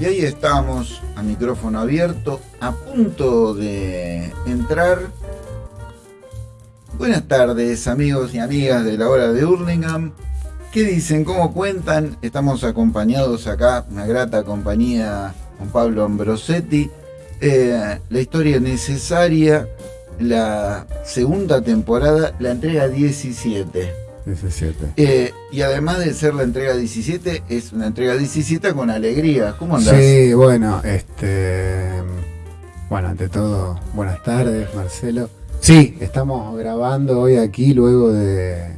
Y ahí estamos, a micrófono abierto, a punto de entrar. Buenas tardes, amigos y amigas de la hora de Hurlingham. ¿Qué dicen? ¿Cómo cuentan? Estamos acompañados acá, una grata compañía con Pablo Ambrosetti. Eh, la historia necesaria, la segunda temporada, la entrega 17. 17. Eh, y además de ser la entrega 17, es una entrega 17 con alegría. ¿Cómo andás? Sí, bueno, este. Bueno, ante todo, buenas tardes, Marcelo. Sí, estamos grabando hoy aquí luego de,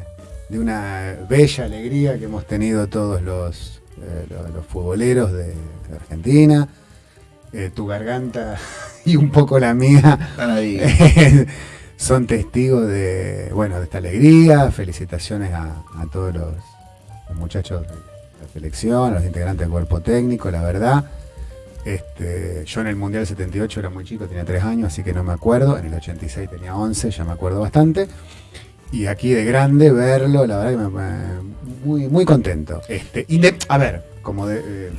de una bella alegría que hemos tenido todos los, eh, los, los futboleros de, de Argentina. Eh, tu garganta y un poco la mía Están ahí. son testigos de, bueno, de esta alegría. Felicitaciones a, todos los, muchachos de la selección, a los integrantes del cuerpo técnico, la verdad. Este, yo en el Mundial 78 era muy chico, tenía 3 años, así que no me acuerdo. En el 86 tenía 11, ya me acuerdo bastante. Y aquí de grande verlo, la verdad que me, muy, muy contento. Este, inde- a ver, como de, eh,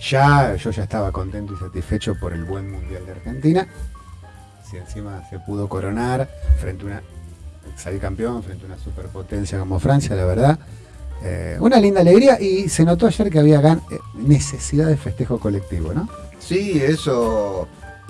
ya yo ya estaba contento y satisfecho por el buen Mundial de Argentina. Si encima se pudo coronar frente a una salir campeón frente a una superpotencia como Francia, la verdad. eh, una linda alegría y se notó ayer que había gan- eh, necesidad de festejo colectivo, ¿no? Sí, eso,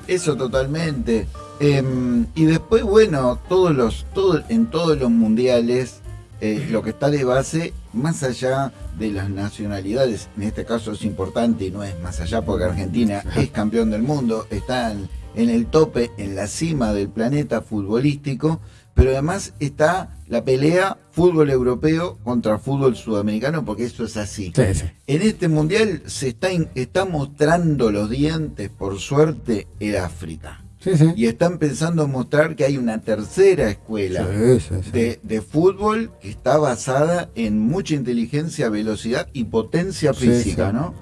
eso totalmente. Em, y después, bueno, todos los, todo, en todos los mundiales, eh, lo que está de base, más allá de las nacionalidades, en este caso es importante y no es más allá porque Argentina es campeón del mundo, está en, en el tope, en la cima del planeta futbolístico, pero además está la pelea fútbol europeo contra fútbol sudamericano, porque eso es así. Sí, sí. En este mundial se está, mostrando los dientes, por suerte, el África. Sí. Y está empezando a mostrar que hay una tercera escuela de, de fútbol que está basada en mucha inteligencia, velocidad y potencia física. ¿no?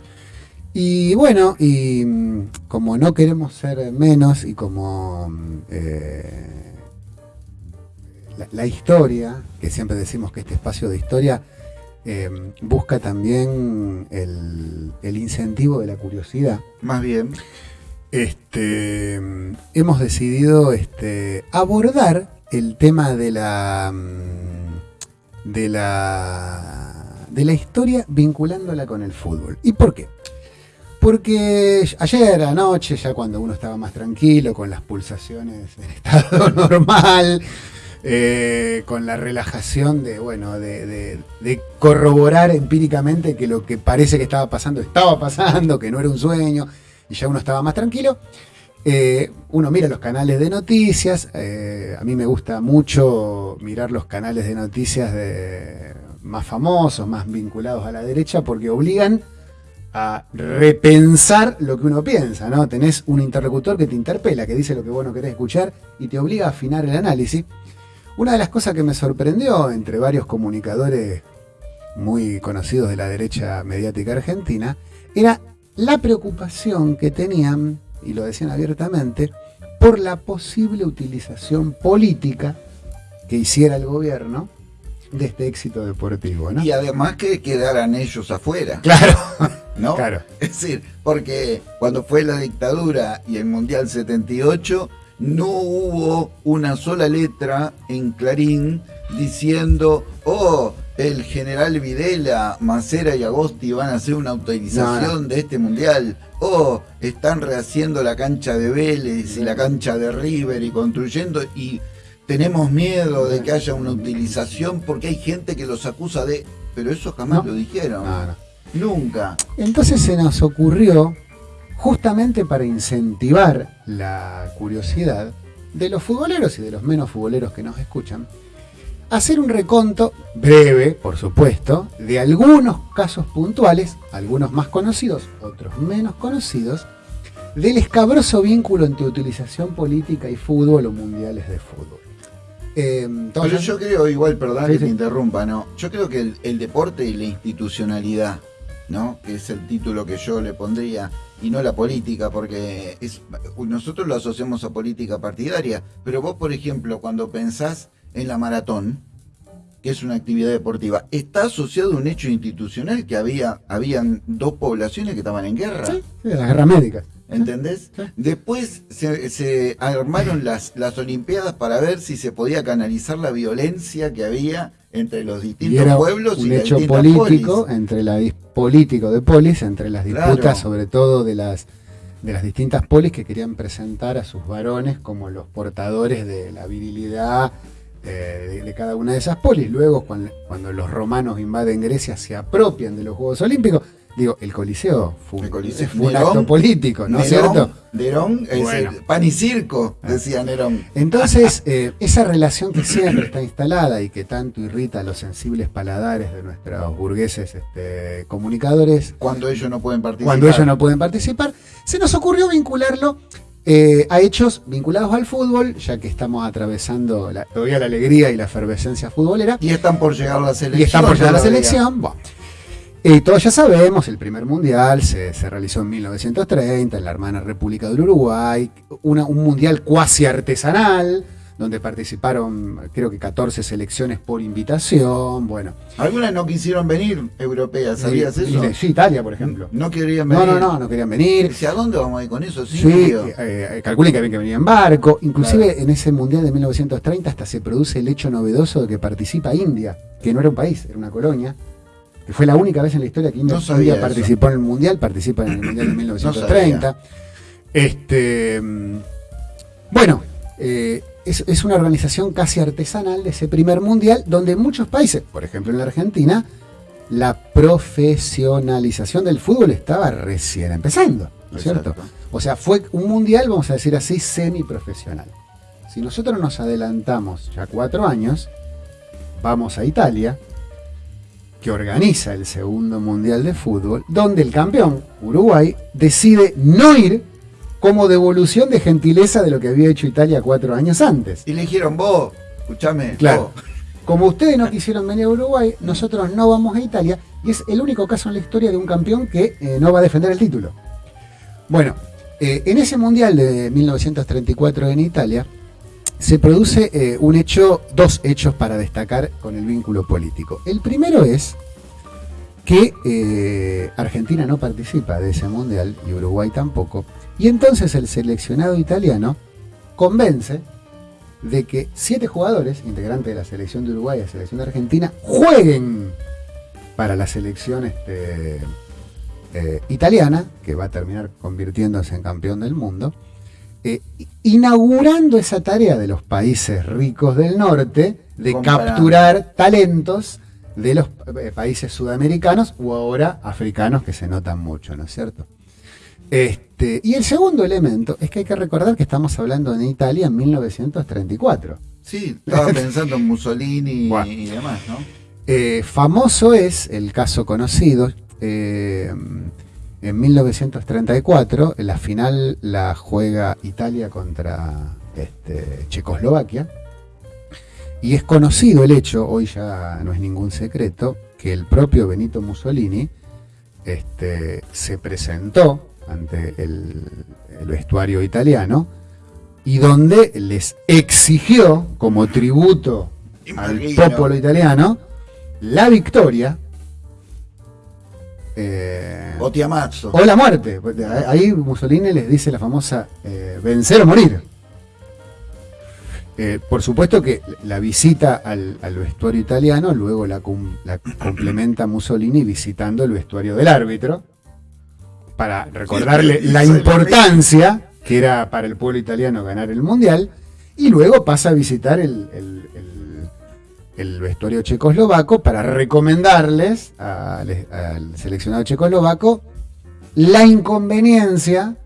Y bueno, y mm, como no queremos ser menos y como mm, eh, la, la historia, que siempre decimos que este espacio de historia eh, busca también el, el incentivo de la curiosidad, Más bien. este, mm, hemos decidido este, abordar el tema de la mm, de la de la historia vinculándola con el fútbol. ¿Y por qué? Porque ayer anoche, ya cuando uno estaba más tranquilo, con las pulsaciones en estado normal, eh, con la relajación de, bueno, de, corroborar empíricamente que lo que parece que estaba pasando estaba pasando, que no era un sueño, y ya uno estaba más tranquilo. eh, uno mira los canales de noticias, eh, a mí me gusta mucho mirar los canales de noticias más famosos, más vinculados a la derecha, porque obligan a repensar lo que uno piensa, ¿no? Tenés un interlocutor que te interpela, que dice lo que vos no querés escuchar y te obliga a afinar el análisis. Una de las cosas que me sorprendió entre varios comunicadores muy conocidos de la derecha mediática argentina era la preocupación que tenían, y lo decían abiertamente, por la posible utilización política que hiciera el gobierno de este éxito deportivo, ¿no? Y además que quedaran ellos afuera, Claro, ¿no? claro. Es decir, porque cuando fue la dictadura y el Mundial 78, no hubo una sola letra en Clarín diciendo, oh, el general Videla, Macera y Agosti van a hacer una autorización No, de este Mundial, oh, están rehaciendo la cancha de Vélez y la cancha de River y construyendo y tenemos miedo de que haya una utilización porque hay gente que los acusa de... Pero eso jamás No. lo dijeron. No, no. Nunca. Entonces se nos ocurrió, justamente para incentivar la curiosidad de los futboleros y de los menos futboleros que nos escuchan, hacer un reconto breve, por supuesto, de algunos casos puntuales, algunos más conocidos, otros menos conocidos, del escabroso vínculo entre utilización política y fútbol o mundiales de fútbol. Eh, yo creo, igual, perdón Sí, que sí. te interrumpa, ¿no? Yo creo que el, el deporte y la institucionalidad, ¿no? Que es el título que yo le pondría, y no la política, porque es, nosotros lo asociamos a política partidaria, pero vos, por ejemplo, cuando pensás en la maratón, que es una actividad deportiva, está asociado a un hecho institucional que había habían dos poblaciones que estaban en guerra. Sí, sí, la guerra médica. ¿Entendés? Después se, se armaron las, las Olimpiadas para ver si se podía canalizar la violencia que había entre los Y distintos era pueblos y un las hecho político polis. entre la político de polis, entre las disputas, Claro. sobre todo de las de las distintas polis que querían presentar a sus varones como los portadores de la virilidad eh, de, de cada una de esas polis. Luego, cuando, cuando los romanos invaden Grecia, se apropian de los Juegos Olímpicos. Digo, el Coliseo fue, un- El Coliseo. fue un Nerón- acto político, ¿no es Nerón, cierto? Nerón, es Bueno. el pan y circo, decía Nerón. Entonces, eh, esa relación que siempre está instalada y que tanto irrita los sensibles paladares de nuestros burgueses este, comunicadores, Cuando ellos no pueden participar. cuando ellos no pueden participar, se nos ocurrió vincularlo eh, a hechos vinculados al fútbol, ya que estamos atravesando la- todavía la alegría y la efervescencia futbolera, Y están por llegar la selección. y están por llegar a la selección. Bueno, eh, todos ya sabemos, el primer mundial se, se realizó en 1930 en la hermana República del Uruguay, una- un mundial cuasi artesanal, donde participaron creo que 14 selecciones por invitación. Bueno, Algunas no quisieron venir europeas, ¿sabías y- eso? y- sí, Italia, por ejemplo. No querían No, venir. no, no, no querían venir. Dice, ¿a dónde vamos a ir con eso? Sí, eh, eh, calculen que habían que venir en barco. Inclusive Claro. en ese mundial de 1930 hasta se produce el hecho novedoso de que participa India, que no era un país, era una colonia, que fue la única vez en la historia que India, No eso. participó en el mundial, participa en el mundial de 1930. este, bueno, eh, es, es una organización casi artesanal de ese primer mundial, donde en muchos países, por ejemplo en la Argentina, la profesionalización del fútbol estaba recién empezando, ¿no es cierto? O sea, fue un mundial, vamos a decir así, semiprofesional. Si nosotros nos adelantamos ya cuatro años, vamos a Italia, que organiza el segundo mundial de fútbol, donde el campeón, Uruguay, decide no ir como devolución de gentileza de lo que había hecho Italia cuatro años antes. Y le dijeron, vos, escúchame, Claro. vos, Como ustedes no quisieron venir a Uruguay, nosotros no vamos a Italia y es el único caso en la historia de un campeón que eh, no va a defender el título. Bueno, eh, en ese mundial de 1934 en Italia se produce eh, un hecho, dos hechos para destacar con el vínculo político. El primero es que eh, Argentina no participa de ese mundial y Uruguay tampoco, y entonces el seleccionado italiano convence de que siete jugadores, integrantes de la selección de Uruguay y la selección de Argentina, jueguen para la selección este, eh, italiana, que va a terminar convirtiéndose en campeón del mundo, eh, inaugurando esa tarea de los países ricos del norte de capturar talentos de los eh, países sudamericanos o ahora africanos que se notan mucho, ¿no es cierto? Este, y el segundo elemento es que hay que recordar que estamos hablando en Italia en 1934. Sí, estaba pensando en Mussolini Bueno. y demás, ¿no? Eh, famoso es el caso conocido. eh, en 1934, la final la juega Italia contra este, Checoslovaquia. Y es conocido el hecho, hoy ya no es ningún secreto, que el propio Benito Mussolini este, se presentó ante el, el vestuario italiano y donde les exigió como tributo al popolo italiano la victoria eh, O Tiamazzo. o la muerte. Ahí Mussolini les dice la famosa eh, vencer o morir. Eh, por supuesto que la visita al, al vestuario italiano luego la, cum- la complementa Mussolini visitando el vestuario del árbitro para recordarle la importancia que era para el pueblo italiano ganar el mundial y luego pasa a visitar el, el- el- el vestuario checoslovaco para recomendarles al, seleccionado checoslovaco la inconveniencia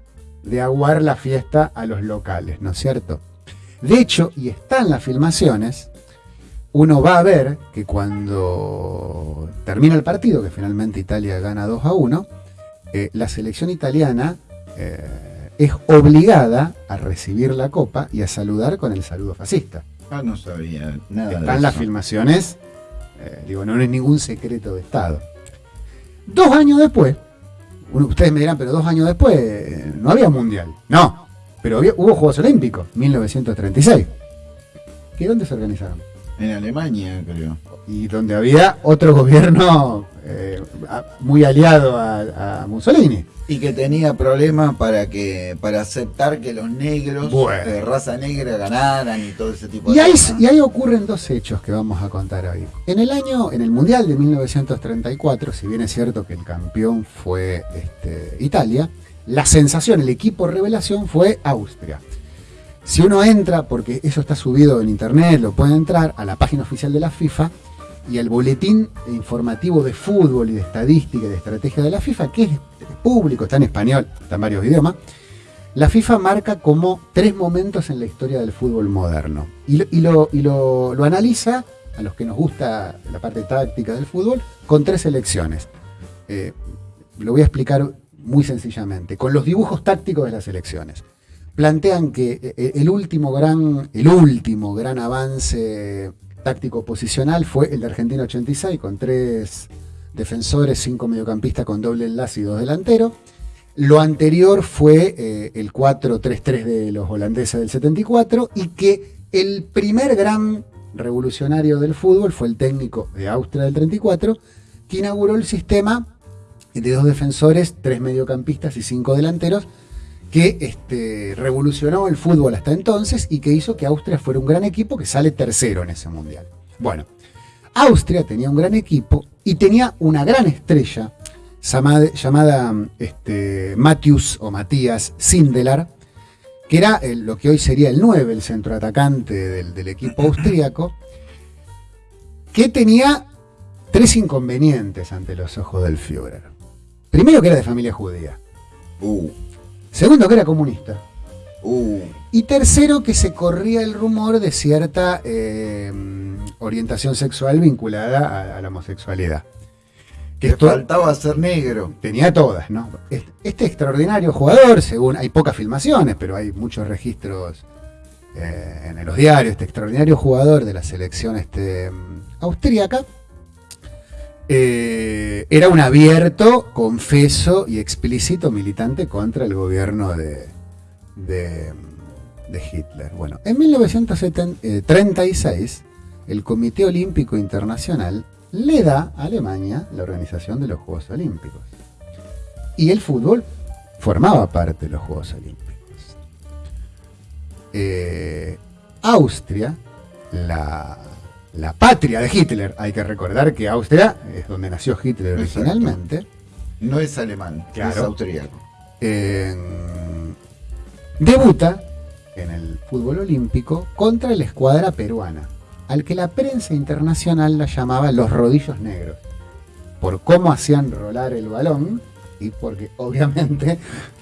de aguar la fiesta a los locales, ¿no es cierto? De hecho, y está en las filmaciones, uno va a ver que cuando termina el partido, que finalmente Italia gana 2 a 1, eh, la selección italiana eh, es obligada a recibir la copa y a saludar con el saludo fascista. Ah, no sabía nada. de Están las eso. filmaciones, eh, digo, no es ningún secreto de Estado. Dos años después, ustedes me dirán, pero dos años después eh, no había mundial. No, pero había- hubo Juegos Olímpicos, 1936. ¿Que dónde se organizaron? En Alemania, creo. Y donde había otro gobierno eh, muy aliado a, Mussolini. Y que tenía problemas para que para aceptar que los negros de raza negra ganaran y todo ese tipo de cosas. Y ahí ocurren dos hechos que vamos a contar hoy. En el año, en el Mundial de 1934, si bien es cierto que el campeón fue este, Italia, la sensación, el equipo revelación fue Austria. Si uno entra, porque eso está subido en internet, lo puede entrar a la página oficial de la FIFA, y el boletín informativo de fútbol y de estadística y de estrategia de la FIFA, que es público, está en español, está en varios idiomas, la FIFA marca como tres momentos en la historia del fútbol moderno. Y lo, analiza, a los que nos gusta la parte táctica del fútbol, con tres elecciones. Eh, lo voy a explicar muy sencillamente, con los dibujos tácticos de las elecciones. Plantean que eh, el último gran, el último gran avance táctico posicional fue el de Argentina 86, con tres defensores, cinco mediocampistas con doble enlace y dos delanteros. Lo anterior fue eh, el 4-3-3 de los holandeses del 74 y que el primer gran revolucionario del fútbol fue el técnico de Austria del 34, que inauguró el sistema de dos defensores, tres mediocampistas y cinco delanteros, que este, revolucionó el fútbol hasta entonces y que hizo que Austria fuera un gran equipo que sale tercero en ese mundial. Bueno, Austria tenía un gran equipo y tenía una gran estrella llamada, este, Matthews o Matías Sindelar, que era lo que hoy sería el 9, el centroatacante del, del equipo austríaco, que tenía tres inconvenientes ante los ojos del Führer. Primero que era de familia judía. Uh. Segundo, que era comunista. Uh. Y tercero, que se corría el rumor de cierta eh, orientación sexual vinculada a, la homosexualidad. Que faltaba ser negro. Tenía todas, ¿no? Este, extraordinario jugador, según hay pocas filmaciones, pero hay muchos registros eh, en los diarios, este extraordinario jugador de la selección este, austríaca, eh, era un abierto, confeso y explícito militante contra el gobierno de, de, Hitler. Bueno, en 1936 el Comité Olímpico Internacional le da a Alemania la organización de los Juegos Olímpicos. Y el fútbol formaba parte de los Juegos Olímpicos. Eh, Austria, la la patria de Hitler. Hay que recordar que Austria es donde nació Hitler originalmente. No es alemán, es austríaco. debuta en el fútbol olímpico contra la escuadra peruana, al que la prensa internacional la llamaba los rodillos negros, por cómo hacían rolar el balón y porque obviamente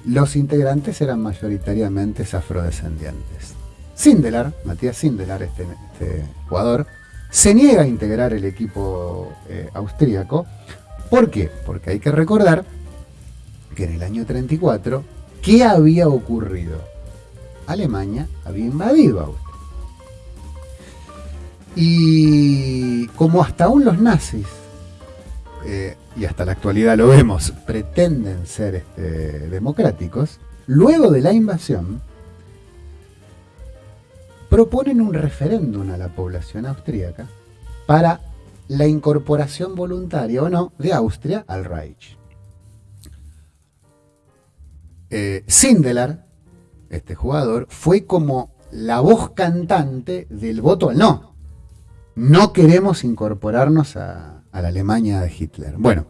los integrantes eran mayoritariamente afrodescendientes. Sindelar, Matías Sindelar, este, este jugador, se niega a integrar el equipo eh, austríaco. ¿Por qué? Porque hay que recordar que en el año 34, ¿qué había ocurrido? Alemania había invadido Austria. Y como hasta aún los nazis, eh, y hasta la actualidad lo vemos, pretenden ser este, democráticos, luego de la invasión, proponen un referéndum a la población austríaca para la incorporación voluntaria o no de Austria al Reich. Eh, Sindelar, este jugador, fue como la voz cantante del voto al no. No queremos incorporarnos a, a la Alemania de Hitler. Bueno,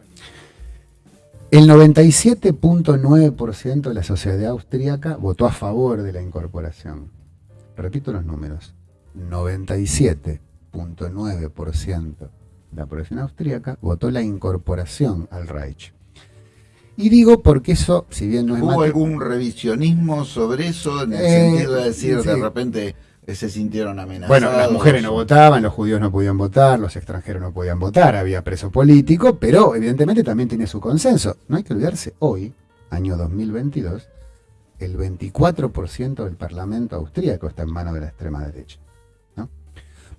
el 97.9% de la sociedad austríaca votó a favor de la incorporación repito los números, 97.9% de la población austríaca votó la incorporación al Reich. Y digo porque eso, si bien no es ¿Hubo algún revisionismo sobre eso? En el eh, sentido de decir, de repente eh, se sintieron amenazados. Bueno, las mujeres no votaban, los judíos no podían votar, los extranjeros no podían votar, había preso político, pero evidentemente también tiene su consenso. No hay que olvidarse, hoy, año 2022, el 24% del Parlamento austríaco está en manos de la extrema derecha.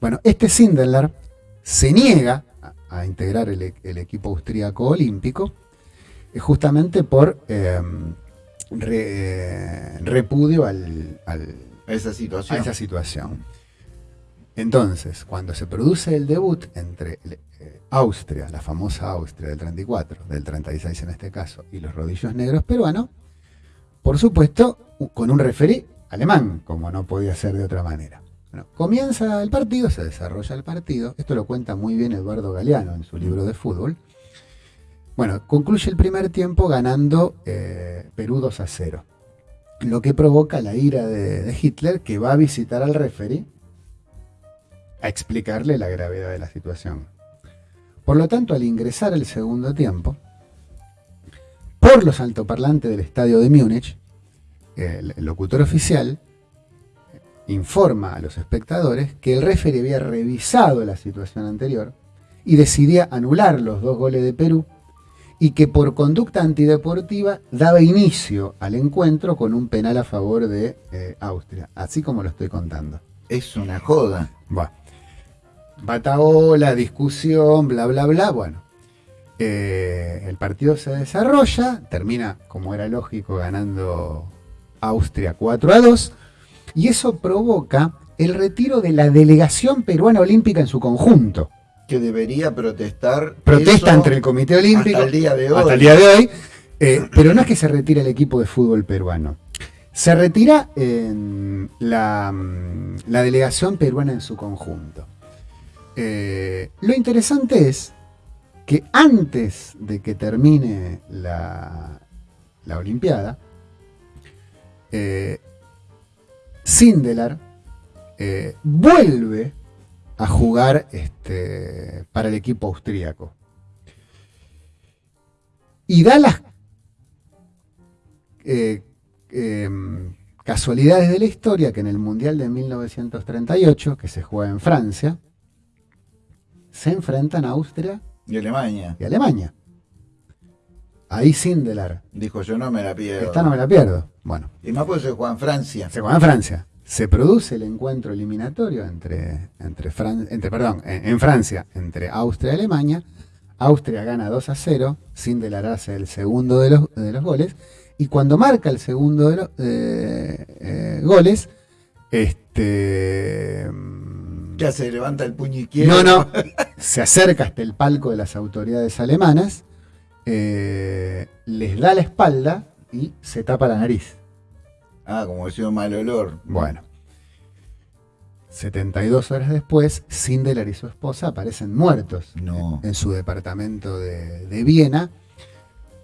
Bueno, este Sindelar se niega a, integrar el, equipo austríaco olímpico eh, justamente por em, eh, repudio al, a esa situación. esa situación. Entonces, cuando se produce el debut entre eh, Austria, la famosa Austria del 34, del 36 en este caso, y los rodillos negros peruanos, por supuesto, con un referí alemán, como no podía ser de otra manera. Comienza el partido, se desarrolla el partido, esto lo cuenta muy bien Eduardo Galeano en su libro de fútbol. Bueno, concluye el primer tiempo ganando eh, Perú 2 a 0, lo que provoca la ira de, Hitler que va a visitar al referí a explicarle la gravedad de la situación. Por lo tanto, al ingresar el segundo tiempo, por los altoparlantes del estadio de Múnich, el, locutor oficial informa a los espectadores que el referee había revisado la situación anterior y decidía anular los dos goles de Perú y que por conducta antideportiva daba inicio al encuentro con un penal a favor de eh, Austria, así como lo estoy contando. Es una joda. Bueno, bataola, discusión, bla, bla, bla. Bueno, eh, el partido se desarrolla, termina, como era lógico, ganando Austria 4 a 2, y eso provoca el retiro de la delegación peruana olímpica en su conjunto. Que debería protestar. Protesta entre el Comité Olímpico. Hasta el día de hoy. Hasta el día de hoy. Eh, pero no es que se retire el equipo de fútbol peruano. Se retira en la, mm, delegación peruana en su conjunto. Eh, lo interesante es que antes de que termine la, la Olimpiada, eh, Sindelar eh, vuelve a jugar este, para el equipo austríaco. Y da las eh, em, casualidades de la historia que en el Mundial de 1938, que se juega en Francia, se enfrentan a Austria y Alemania. Y Alemania. Ahí Sindelar. Dijo, yo no me la pierdo. Esta no me la pierdo. Bueno. Y más porque se juega en Francia. Se juega en Francia. Se produce el encuentro eliminatorio entre, entre, entre perdón, en, Francia, entre Austria y Alemania. Austria gana 2 a 0, Sindelar hace el segundo de los, de los goles. Y cuando marca el segundo de los eh, goles, este. Ya se levanta el puño izquierdo. No, no. se acerca hasta el palco de las autoridades alemanas eh, les da la espalda y se tapa la nariz. Ah, como decía un mal olor. Bueno. 72 horas después, Sindelar y su esposa aparecen muertos en, su departamento de, Viena,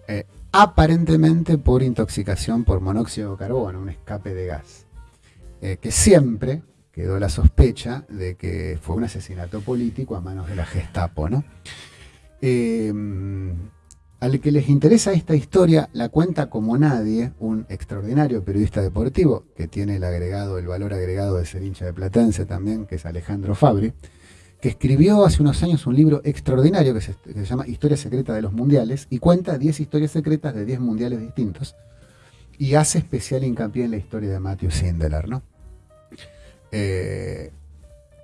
eh, aparentemente por intoxicación por monóxido de carbono, un escape de gas, eh, que siempre quedó la sospecha de que fue un asesinato político a manos de la Gestapo. ¿no? Al que les interesa esta historia, la cuenta como nadie un extraordinario periodista deportivo, que tiene el agregado, el valor agregado de ser hincha de Platense también, que es Alejandro Fabri, que escribió hace unos años un libro extraordinario que se, llama Historia Secreta de los Mundiales, y cuenta 10 historias secretas de 10 mundiales distintos, y hace especial hincapié en la historia de Matthew Sindelar, ¿no? Eh,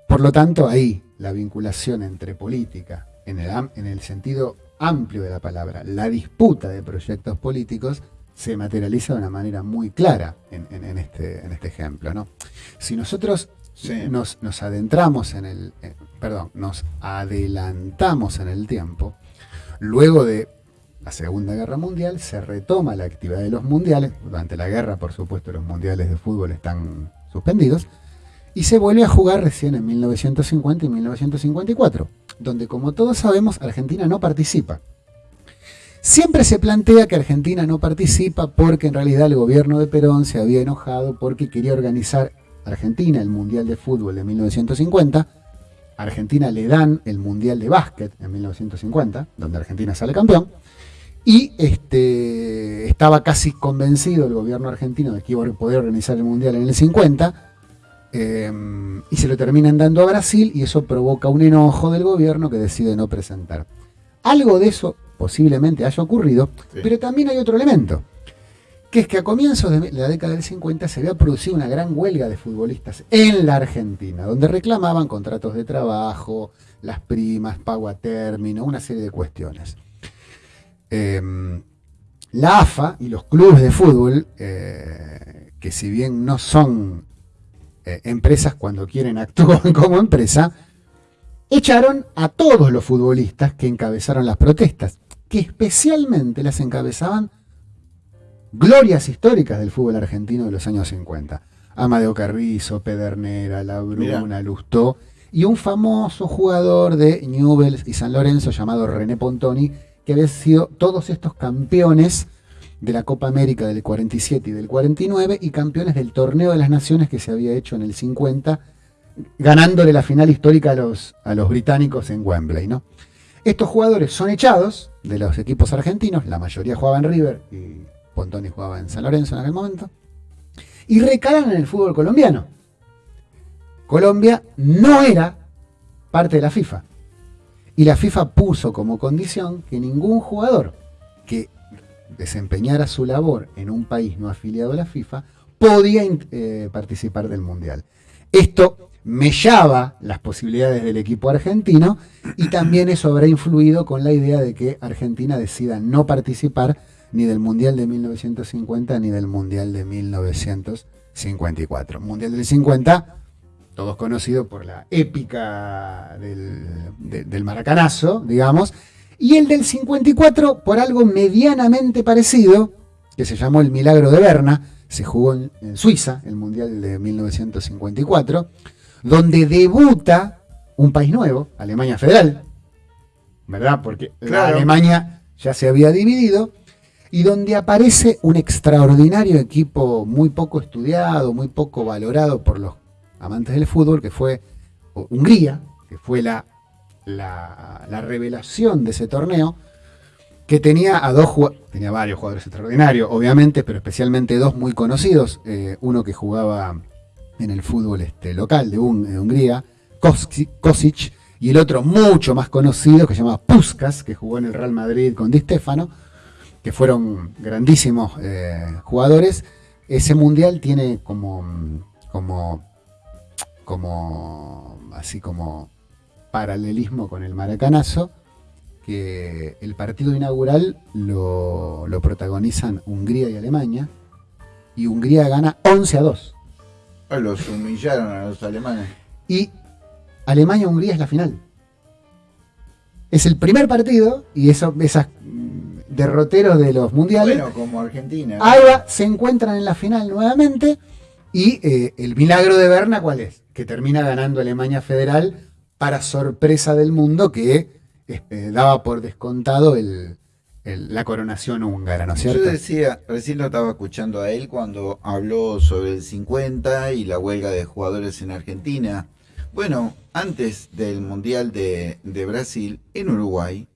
por lo tanto, ahí la vinculación entre política, en el, en el sentido amplio de la palabra, la disputa de proyectos políticos, se materializa de una manera muy clara en, este, en este, ejemplo. ¿no? Si nosotros nos, adentramos en el, eh, perdón, nos adelantamos en el tiempo, luego de la Segunda Guerra Mundial se retoma la actividad de los mundiales, durante la guerra por supuesto los mundiales de fútbol están suspendidos, y se vuelve a jugar recién en 1950 y 1954 donde como todos sabemos Argentina no participa. Siempre se plantea que Argentina no participa porque en realidad el gobierno de Perón se había enojado porque quería organizar Argentina el Mundial de Fútbol de 1950. Argentina le dan el Mundial de Básquet en 1950, donde Argentina sale campeón. Y este, estaba casi convencido el gobierno argentino de que iba a poder organizar el Mundial en el 50 Em, y se lo terminan dando a Brasil y eso provoca un enojo del gobierno que decide no presentar. Algo de eso posiblemente haya ocurrido, pero también hay otro elemento, que es que a comienzos de la década del 50 se había producido una gran huelga de futbolistas en la Argentina, donde reclamaban contratos de trabajo, las primas, pago a término, una serie de cuestiones. Em, la AFA y los clubes de fútbol, eh, que si bien no son eh, empresas cuando quieren actúan como empresa, echaron a todos los futbolistas que encabezaron las protestas, que especialmente las encabezaban glorias históricas del fútbol argentino de los años 50. Amadeo Carrizo, Pedernera, La Bruna, Lustó, y un famoso jugador de Newell's y San Lorenzo llamado René Pontoni, que había sido todos estos campeones de la Copa América del 47 y del 49 y campeones del Torneo de las Naciones que se había hecho en el 50, ganándole la final histórica a los, a los británicos en Wembley. ¿no? Estos jugadores son echados de los equipos argentinos, la mayoría jugaba en River y Pontoni jugaba en San Lorenzo en aquel momento, y recalan en el fútbol colombiano. Colombia no era parte de la FIFA. Y la FIFA puso como condición que ningún jugador que desempeñara su labor en un país no afiliado a la FIFA podía eh, participar del Mundial. Esto mellaba las posibilidades del equipo argentino y también eso habrá influido con la idea de que Argentina decida no participar ni del Mundial de 1950 ni del Mundial de 1954. Mundial del 50, todos conocidos por la épica del, del maracanazo, digamos, y el del 54 por algo medianamente parecido, que se llamó el Milagro de Berna, se jugó en, Suiza, el Mundial de 1954, donde debuta un país nuevo, Alemania Federal, ¿verdad? Porque Alemania ya se había dividido, y donde aparece un extraordinario equipo muy poco estudiado, muy poco valorado por los amantes del fútbol, que fue Hungría, que fue la, la, revelación de ese torneo, que tenía a dos tenía varios jugadores extraordinarios, obviamente, pero especialmente dos muy conocidos, eh, uno que jugaba en el fútbol este, local de, Hungría, Kosic, y el otro mucho más conocido que se llama Puskas, que jugó en el Real Madrid con Di Stefano, que fueron grandísimos eh, jugadores. Ese mundial tiene como, como, como, así como paralelismo con el maracanazo, que el partido inaugural lo, lo protagonizan Hungría y Alemania, y Hungría gana 11 a 2. Ah, los humillaron a los alemanes. Y Alemania-Hungría es la final. Es el primer partido y eso, esas derroteros de los mundiales. Bueno, como Argentina. Ahora se encuentran en la final nuevamente. Y eh, el milagro de Berna, ¿cuál es? Que termina ganando Alemania Federal para sorpresa del mundo que este, daba por descontado la coronación húngara, ¿no es cierto? Yo decía, recién lo estaba escuchando a él cuando habló sobre el 50 y la huelga de jugadores en Argentina. Bueno, antes del Mundial de, de Brasil, en Uruguay,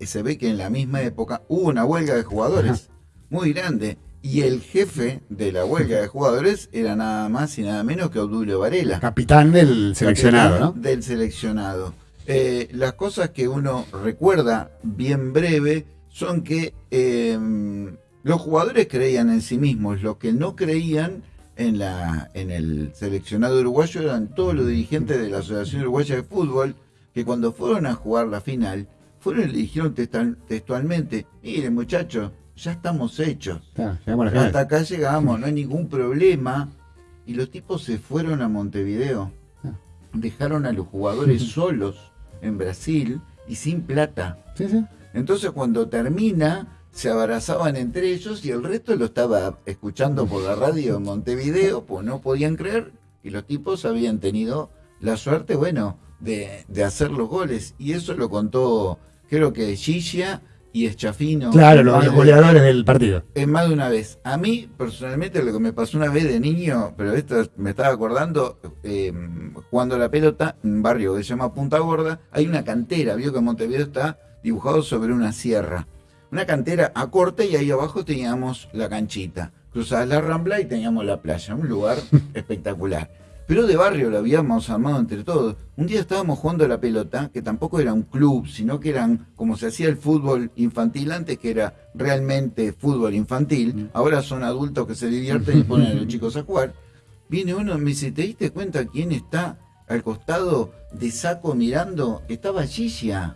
se ve que en la misma época hubo una huelga de jugadores muy grande. Y el jefe de la huelga de jugadores era nada más y nada menos que Obdulio Varela. Capitán del seleccionado, ¿no? Del seleccionado. Eh, las cosas que uno recuerda bien breve son que em, los jugadores creían en sí mismos, los que no creían en, la, en el seleccionado uruguayo eran todos los dirigentes de la Asociación Uruguaya de Fútbol, que cuando fueron a jugar la final, fueron y le dijeron textualmente, mire muchachos, ya estamos hechos. Hasta acá llegamos, no hay ningún problema. Y los tipos se fueron a Montevideo. Dejaron a los jugadores solos en Brasil y sin plata. Entonces cuando termina, se abrazaban entre ellos y el resto lo estaba escuchando por la radio en Montevideo, pues no podían creer. Y los tipos habían tenido la suerte, bueno, de, de hacer los goles. Y eso lo contó creo que Gigia y Eschafino. Claro, los goleadores del partido. Es más de una vez. A mí, personalmente, lo que me pasó una vez de niño, pero esto me estaba acordando, eh, jugando la pelota en un barrio que se llama Punta Gorda, hay una cantera, vio que Montevideo está dibujado sobre una sierra. Una cantera a corte y ahí abajo teníamos la canchita. Cruzabas la rambla y teníamos la playa, un lugar espectacular pero de barrio lo habíamos armado entre todos. Un día estábamos jugando a la pelota, que tampoco era un club, sino que eran como se hacía el fútbol infantil antes, que era realmente fútbol infantil. Mm. Ahora son adultos que se divierten y ponen a los chicos a jugar. Viene uno y me dice, ¿te diste cuenta quién está al costado de Saco mirando? Estaba Gigia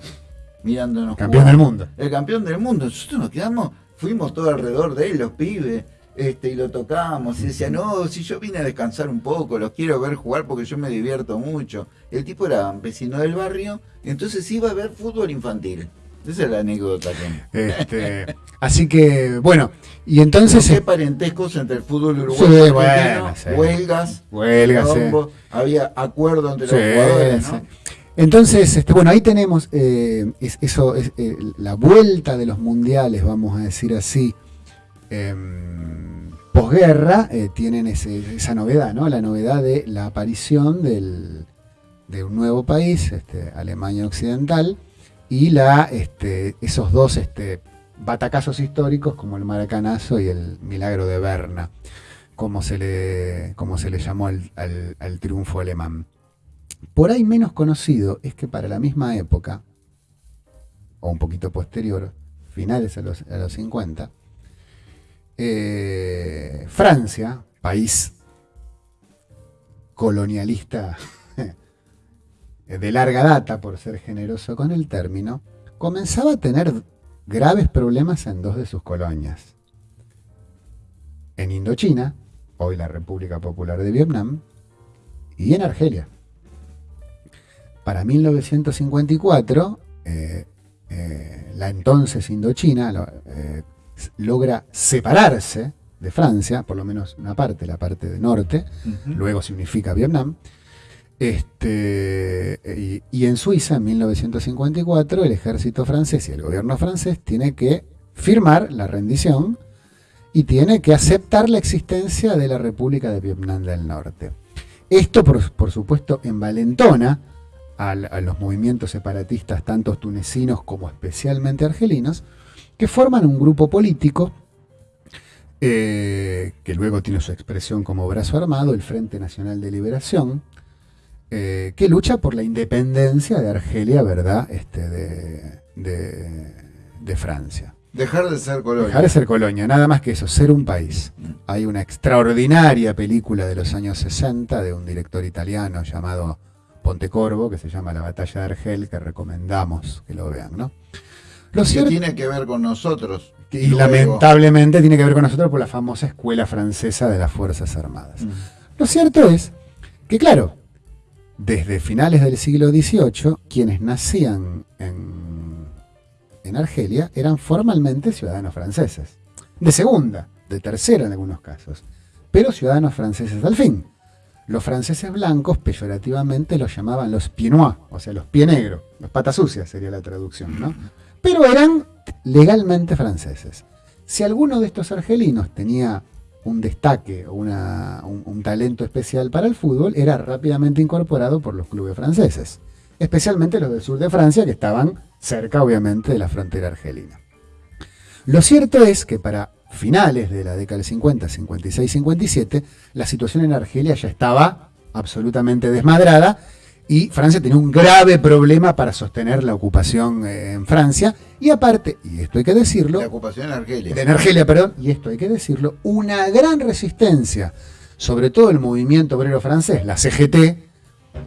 mirándonos. Campeón del mundo. El campeón del mundo. Nosotros nos quedamos, fuimos todos alrededor de él, los pibes este, y lo tocábamos y decía, no, si yo vine a descansar un poco, los quiero ver jugar porque yo me divierto mucho. El tipo era vecino del barrio, entonces iba a ver fútbol infantil. Esa es la anécdota. Este, así que, bueno, y entonces... ¿Qué parentescos entre el fútbol uruguayo y bueno, huelgas, huelgas había acuerdo entre los jugadores, ¿no? Entonces, este, bueno, ahí tenemos eh, eso, es, eh, la vuelta de los mundiales, vamos a decir así, em, posguerra, eh, tienen esa novedad, ¿no? La novedad de la aparición de un nuevo país, este, Alemania Occidental, y la, este, esos dos este, batacazos históricos como el Maracanazo y el Milagro de Berna, como se le, como se le llamó al, triunfo alemán. Por ahí menos conocido es que para la misma época, o un poquito posterior, finales a los, a los 50, eh, Francia, país colonialista de larga data, por ser generoso con el término, comenzaba a tener graves problemas en dos de sus colonias. En Indochina, hoy la República Popular de Vietnam, y en Argelia. Para 1954, eh, eh, la entonces Indochina logra separarse de Francia, por lo menos una parte, la parte de norte, luego se unifica Vietnam, este, y, en Suiza, en 1954, el ejército francés y el gobierno francés tiene que firmar la rendición y tiene que aceptar la existencia de la República de Vietnam del Norte. Esto, por, supuesto, envalentona a, a, los movimientos separatistas, tanto tunecinos como especialmente argelinos, que forman un grupo político eh, que luego tiene su expresión como brazo armado, el Frente Nacional de Liberación, eh, que lucha por la independencia de Argelia, ¿verdad? Este, de, Francia. Dejar de ser colonia. Dejar de ser colonia, nada más que eso, ser un país. Hay una extraordinaria película de los años 60 de un director italiano llamado Pontecorvo, que se llama La batalla de Argel, que recomendamos que lo vean, ¿no? Lo que tiene que ver con nosotros. Y lamentablemente tiene que ver con nosotros por la famosa escuela francesa de las Fuerzas Armadas. Lo cierto es que, claro, desde finales del siglo XVIII, quienes nacían en, en, Argelia eran formalmente ciudadanos franceses. De segunda, de tercera en algunos casos, pero ciudadanos franceses al fin. Los franceses blancos peyorativamente los llamaban los pieds o sea, los pie negros, los patas sucias sería la traducción, ¿no? Pero eran legalmente franceses. Si alguno de estos argelinos tenía un destaque o un, talento especial para el fútbol, era rápidamente incorporado por los clubes franceses, especialmente los del sur de Francia, que estaban cerca, obviamente, de la frontera argelina. Lo cierto es que para finales de la década del 50, 56, 57, la situación en Argelia ya estaba absolutamente desmadrada y Francia tenía un grave problema para sostener la ocupación eh, en Francia. Y aparte, y esto hay que decirlo... La ocupación en Argelia. En Argelia, perdón, y esto hay que decirlo, una gran resistencia, sobre todo el movimiento obrero francés, la CGT,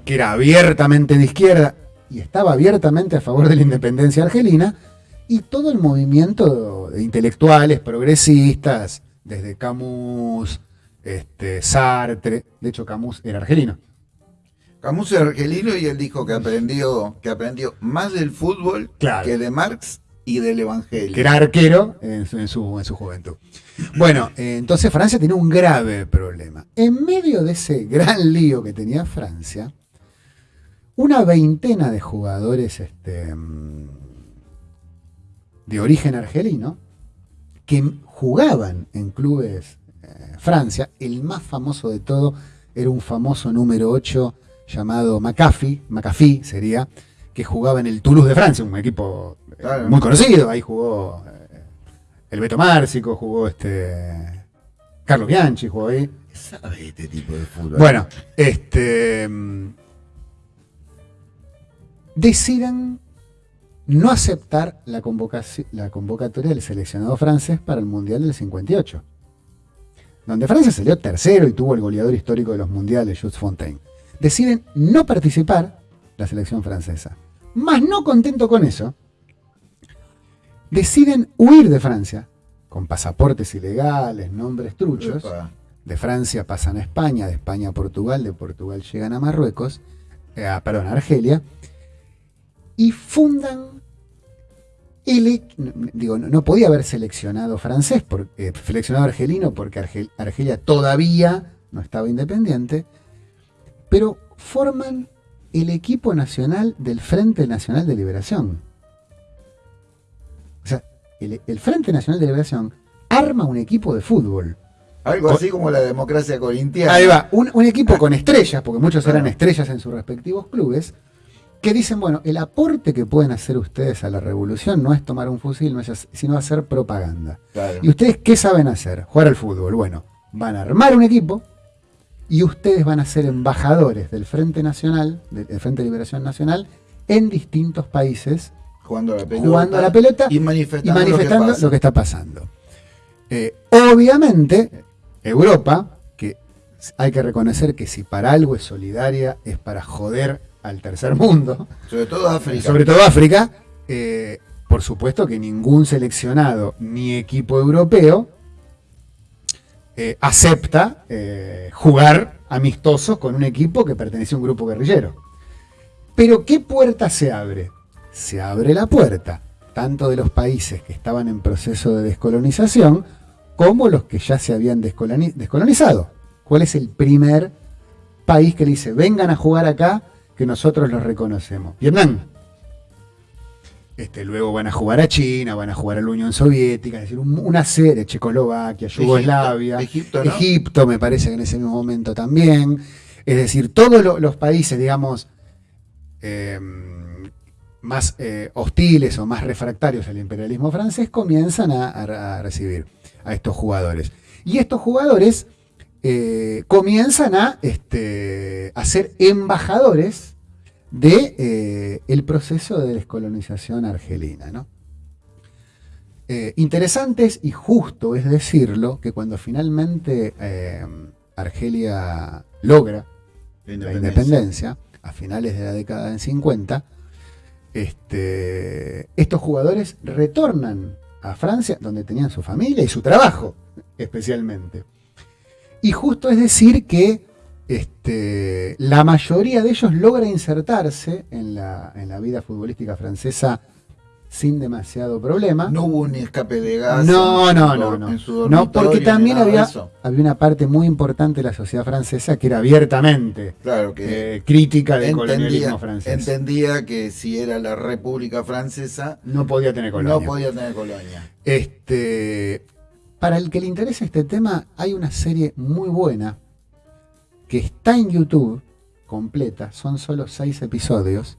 que era abiertamente de izquierda y estaba abiertamente a favor de la independencia argelina, y todo el movimiento de intelectuales, progresistas, desde Camus, este, Sartre, de hecho Camus era argelino, Camus es argelino y él dijo que aprendió, que aprendió más del fútbol que de Marx y del Evangelio. Que era arquero en su, en su, juventud. Bueno, eh, entonces Francia tiene un grave problema. En medio de ese gran lío que tenía Francia, una veintena de jugadores este, mm, de origen argelino que jugaban en clubes eh, Francia, el más famoso de todo era un famoso número 8 llamado McAfee, McAfee sería, que jugaba en el Toulouse de Francia, un equipo eh, muy conocido. Ahí jugó eh, el Beto Márcico, jugó este Carlos Bianchi, jugó ahí. ¿Sabe este tipo de fútbol? Bueno, este deciden no aceptar la, la convocatoria del seleccionado francés para el Mundial del 58, donde Francia salió tercero y tuvo el goleador histórico de los mundiales, Jules Fontaine deciden no participar la selección francesa. Más no contento con eso, deciden huir de Francia con pasaportes ilegales, nombres truchos. De Francia pasan a España, de España a Portugal, de Portugal llegan a Marruecos, eh, a- perdón, a Argelia, y fundan el, e- no, digo, no, podía haber seleccionado francés, por- eh, seleccionado argelino, porque Argel- Argelia todavía no estaba independiente, pero forman el equipo nacional del Frente Nacional de Liberación. O sea, el, el Frente Nacional de Liberación arma un equipo de fútbol. Algo así como la democracia corintiana. Ahí va, un, un equipo con estrellas, porque muchos eran estrellas en sus respectivos clubes, que dicen, bueno, el aporte que pueden hacer ustedes a la revolución no es tomar un fusil, no es sino hacer propaganda. Claro. ¿Y ustedes qué saben hacer? Jugar al fútbol. Bueno, van a armar un equipo y ustedes van a ser embajadores del Frente Nacional, del Frente de Liberación Nacional, en distintos países, Jugando a la pelota. jugando a la pelota y y manifestando, lo que, lo que está pasando. Eh, obviamente, Europa, que hay que reconocer que si para algo es solidaria, es para joder al tercer mundo. Sobre todo África. sobre todo África, eh, por supuesto que ningún seleccionado ni equipo europeo eh, acepta eh, jugar amistosos con un equipo que pertenece a un grupo guerrillero. Pero ¿qué puerta se abre? Se abre la puerta, tanto de los países que estaban en proceso de descolonización, como los que ya se habían descoloni- descolonizado. ¿Cuál es el primer país que le dice, vengan a jugar acá, que nosotros los reconocemos? Vietnam. Este, luego van a jugar a China, van a jugar a la Unión Soviética, es decir, un- una serie, Checoslovaquia, Yugoslavia, Egipto, ¿no? Egipto, me parece que en ese mismo momento también. Es decir, todos lo- los países, digamos, eh, más eh, hostiles o más refractarios al imperialismo francés comienzan a, a- a recibir a estos jugadores. Y estos jugadores eh, comienzan a, este, a ser embajadores de eh, el proceso de descolonización argelina. ¿no? Eh, interesantes y justo es decirlo que cuando finalmente eh, Argelia logra la independencia a finales de la década del 50, este, estos jugadores retornan a Francia, donde tenían su familia y su trabajo, especialmente. Y justo es decir que este, la mayoría de ellos logra insertarse en la, en la vida futbolística francesa sin demasiado problema. No hubo un escape de gas. No, en no, su no, no. su No, porque también había, había una parte muy importante de la sociedad francesa que era abiertamente Claro que eh, crítica del entendía, colonialismo francés. entendía que si era la República Francesa, No podía tener colonia. no podía tener colonia. Este, para el que le interese este tema, hay una serie muy buena que está en YouTube completa, son solo seis episodios,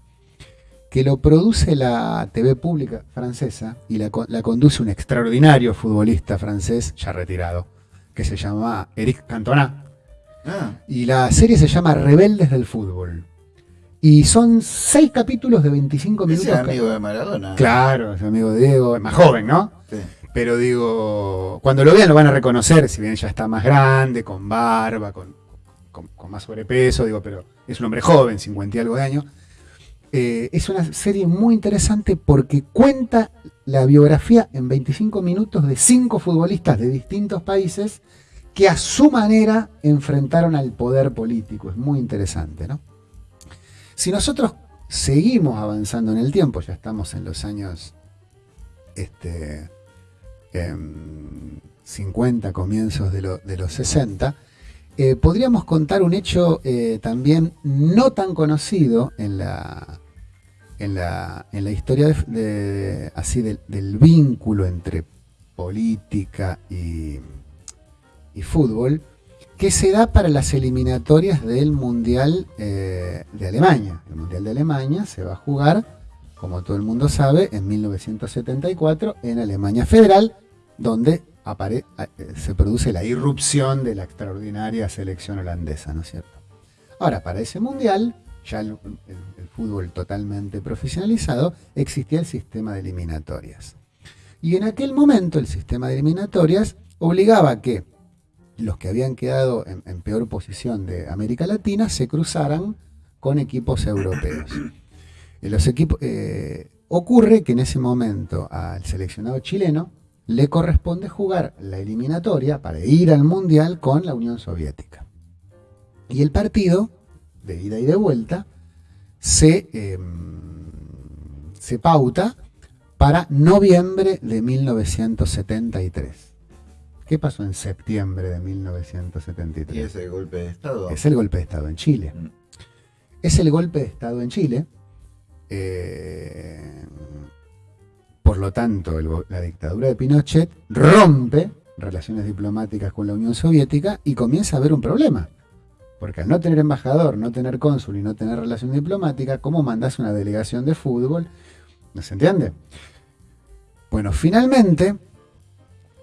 que lo produce la TV pública francesa y la, la conduce un extraordinario futbolista francés ya retirado, que se llama Eric Cantona. Ah, Y la serie se llama Rebeldes del Fútbol. Y son seis capítulos de 25 minutos. es amigo de Maradona. Claro, es amigo de Diego, es más joven, ¿no? Sí. Pero digo, cuando lo vean lo van a reconocer, si bien ya está más grande, con barba, con, con- más sobrepeso, digo, pero es un hombre joven, 50 y algo de años. Eh, es una serie muy interesante porque cuenta la biografía en 25 minutos de cinco futbolistas de distintos países que a su manera enfrentaron al poder político. Es muy interesante, ¿no? Si nosotros seguimos avanzando en el tiempo, ya estamos en los años este, em, 50, comienzos de, lo- de los 60, eh, podríamos contar un hecho eh, también no tan conocido en la, en la, en la historia así del, del vínculo entre política y, y fútbol, que se da para las eliminatorias del Mundial eh, de Alemania. El Mundial de Alemania se va a jugar, como todo el mundo sabe, en 1974 en Alemania Federal, donde eh, se produce la irrupción de la extraordinaria selección holandesa, ¿no es cierto? Ahora, para ese Mundial, ya el, fútbol totalmente profesionalizado, existía el sistema de eliminatorias. Y en aquel momento el sistema de eliminatorias obligaba a que los que habían quedado en, peor posición de América Latina se cruzaran con equipos europeos. Los equipos, eh, ocurre que en ese momento al seleccionado chileno le corresponde jugar la eliminatoria para ir al Mundial con la Unión Soviética. Y el partido, de ida y de vuelta, se, em, se pauta para noviembre de 1973. ¿Qué pasó en septiembre de 1973? ¿Y es el golpe de Estado? Es el golpe de Estado en Chile. Mm. Es el golpe de Estado en Chile. eh, por lo tanto, la dictadura de Pinochet rompe relaciones diplomáticas con la Unión Soviética y comienza a haber un problema. Porque al no tener embajador, no tener cónsul y no tener relación diplomática, ¿cómo mandás una delegación de fútbol? ¿No se entiende? Bueno, finalmente,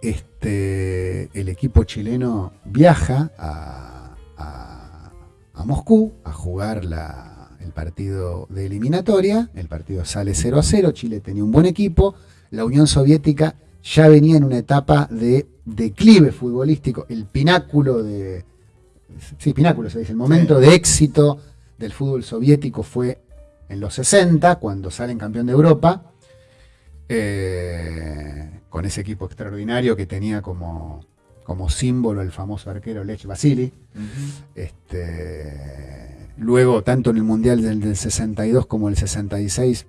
este, el equipo chileno viaja a Moscú a jugar la- el partido de eliminatoria. El partido sale 0 a 0. Chile tenía un buen equipo. La Unión Soviética ya venía en una etapa de declive futbolístico, el pináculo de. Sí, pináculo se dice. El momento Sí. de éxito del fútbol soviético fue en los 60, cuando salen campeón de Europa. eh, con ese equipo extraordinario que tenía como, como símbolo el famoso arquero Lech Vasily. Este, luego, tanto en el Mundial del, del 62 como el 66,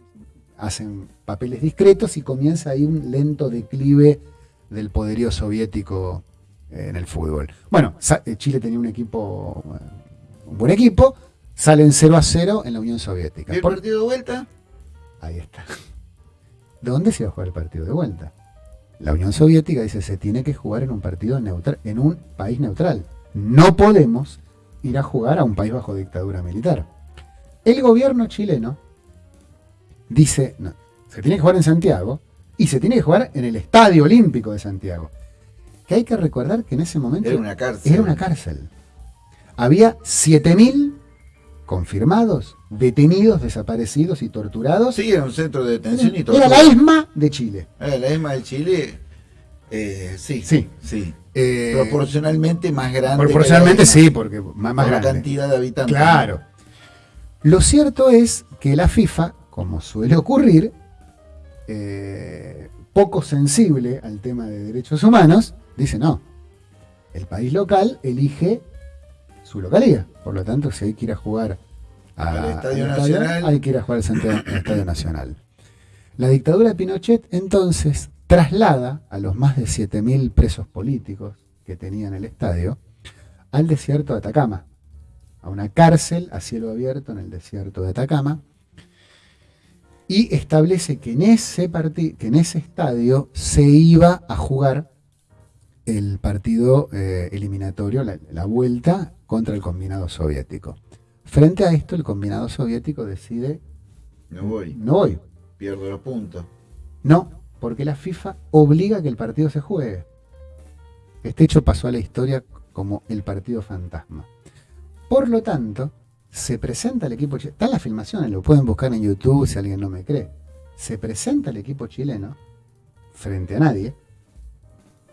hacen papeles discretos y comienza ahí un lento declive del poderío soviético eh, en el fútbol. Bueno, eh, Chile tenía un equipo, eh, un buen equipo, salen 0 a 0 en la Unión Soviética. ¿Y el Por- partido de vuelta? Ahí está. ¿Dónde se va a jugar el partido de vuelta? La Unión Soviética dice se tiene que jugar en un partido neutral, en un país neutral. No podemos ir a jugar a un país bajo dictadura militar. El gobierno chileno dice, no, se tiene que jugar en Santiago y se tiene que jugar en el Estadio Olímpico de Santiago. Que hay que recordar que en ese momento Era una cárcel. era una cárcel. Había 7.000 confirmados, detenidos, desaparecidos y torturados. Sí, era un centro de detención y todo. Era la ESMA de Chile. Era la ESMA de Chile. Eh, sí. Sí. Sí. Eh, Proporcionalmente más grande. proporcionalmente sí, porque más, más por la grande. cantidad de habitantes. Claro. Lo cierto es que la FIFA, como suele ocurrir, eh, poco sensible al tema de derechos humanos, dice no. El país local elige su localía. Por lo tanto, si hay que ir a jugar a- Al Estadio al Nacional. hay que ir a jugar al Santiago- al Estadio Nacional. La dictadura de Pinochet entonces traslada a los más de 7.000 presos políticos que tenían el estadio al desierto de Atacama, a una cárcel a cielo abierto en el desierto de Atacama, y establece que en ese, que en ese estadio se iba a jugar el partido eh, eliminatorio, la, la vuelta contra el combinado soviético. Frente a esto, el combinado soviético decide, No voy. no voy, Pierdo los puntos. no, porque la FIFA obliga a que el partido se juegue. Este hecho pasó a la historia como el partido fantasma. Por lo tanto, se presenta el equipo chileno. Están las filmaciones, lo pueden buscar en YouTube si alguien no me cree. Se presenta el equipo chileno frente a nadie.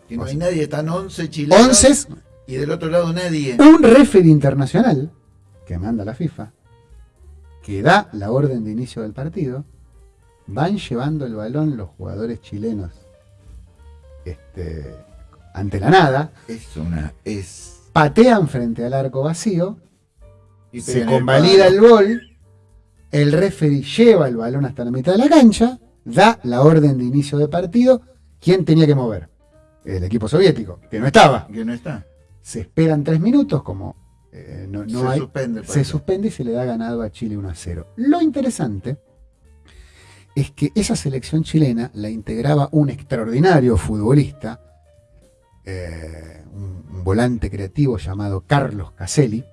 Y no O hay nadie, están 11 chilenos. 11 Y del otro lado nadie. un referee internacional que manda la FIFA, que da la orden de inicio del partido, van llevando el balón los jugadores chilenos este, ante la nada, Es una. Es. patean frente al arco vacío, y se el convalida el gol, el referee lleva el balón hasta la mitad de la cancha, da la orden de inicio de partido, ¿quién tenía que mover? El equipo soviético, que no estaba. Que no está. Se esperan tres minutos, como eh, no, no se hay, suspende el se suspende y se le da ganado a Chile 1 a 0. Lo interesante es que esa selección chilena la integraba un extraordinario futbolista, eh, un, volante creativo llamado Carlos Caselli,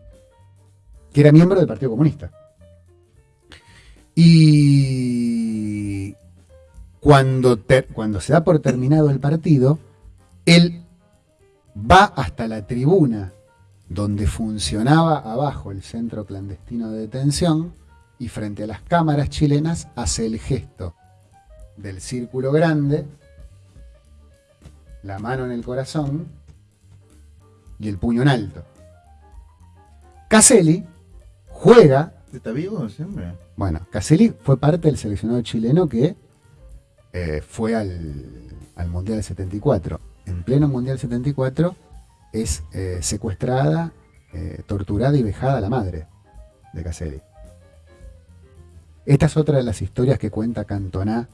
que era miembro del Partido Comunista. Y cuando, cuando se da por terminado el partido, él va hasta la tribuna donde funcionaba abajo el centro clandestino de detención y frente a las cámaras chilenas hace el gesto del círculo grande, la mano en el corazón y el puño en alto. Caselli juega, ¿Está vivo siempre? bueno, Caselli fue parte del seleccionado chileno que eh, fue al, al Mundial 74. En pleno Mundial 74 es eh, secuestrada, eh, torturada y vejada la madre de Caselli. Esta es otra de las historias que cuenta Cantona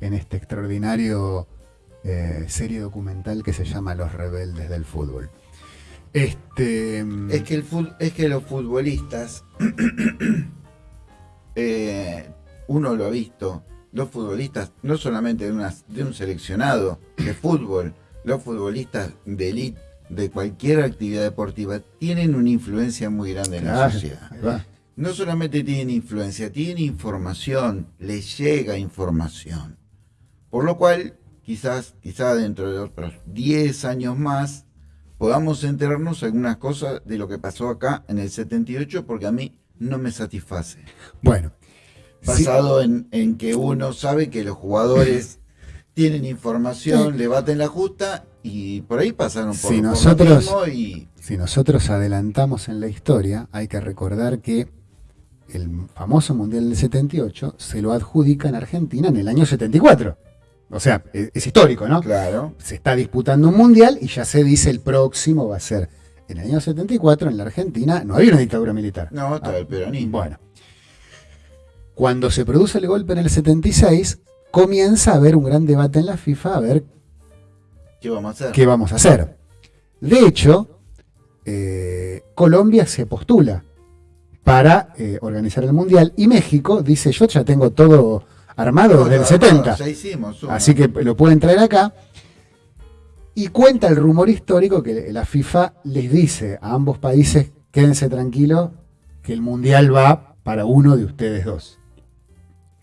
en este extraordinario eh, serie documental que se llama Los Rebeldes del Fútbol. Este, es, que el es que los futbolistas, uno lo ha visto, los futbolistas, no solamente de, de un seleccionado de fútbol, los futbolistas de élite de cualquier actividad deportiva tienen una influencia muy grande en la sociedad. No solamente tienen influencia, tienen información, les llega información. Por lo cual, quizás, quizás dentro de otros 10 años más, podamos enterarnos algunas cosas de lo que pasó acá en el 78, porque a mí no me satisface. Bueno, basado en, que uno sabe que los jugadores tienen información, le baten la justa y por ahí pasaron por, si nosotros, y... Si nosotros adelantamos en la historia, hay que recordar que el famoso Mundial del 78 se lo adjudica en Argentina en el año 74. O sea, es, es histórico, ¿no? Claro. Se está disputando un mundial y ya se dice el próximo va a ser. En el año 74, en la Argentina, no había una dictadura militar. No, estaba el peronismo. Bueno, cuando se produce el golpe en el 76, comienza a haber un gran debate en la FIFA a ver qué vamos a hacer. Qué vamos a hacer. De hecho, eh, Colombia se postula para eh, organizar el Mundial y México dice, yo ya tengo todo armado desde el 70. así que lo pueden traer acá. Y cuenta el rumor histórico que la FIFA les dice a ambos países, quédense tranquilos, que el Mundial va para uno de ustedes dos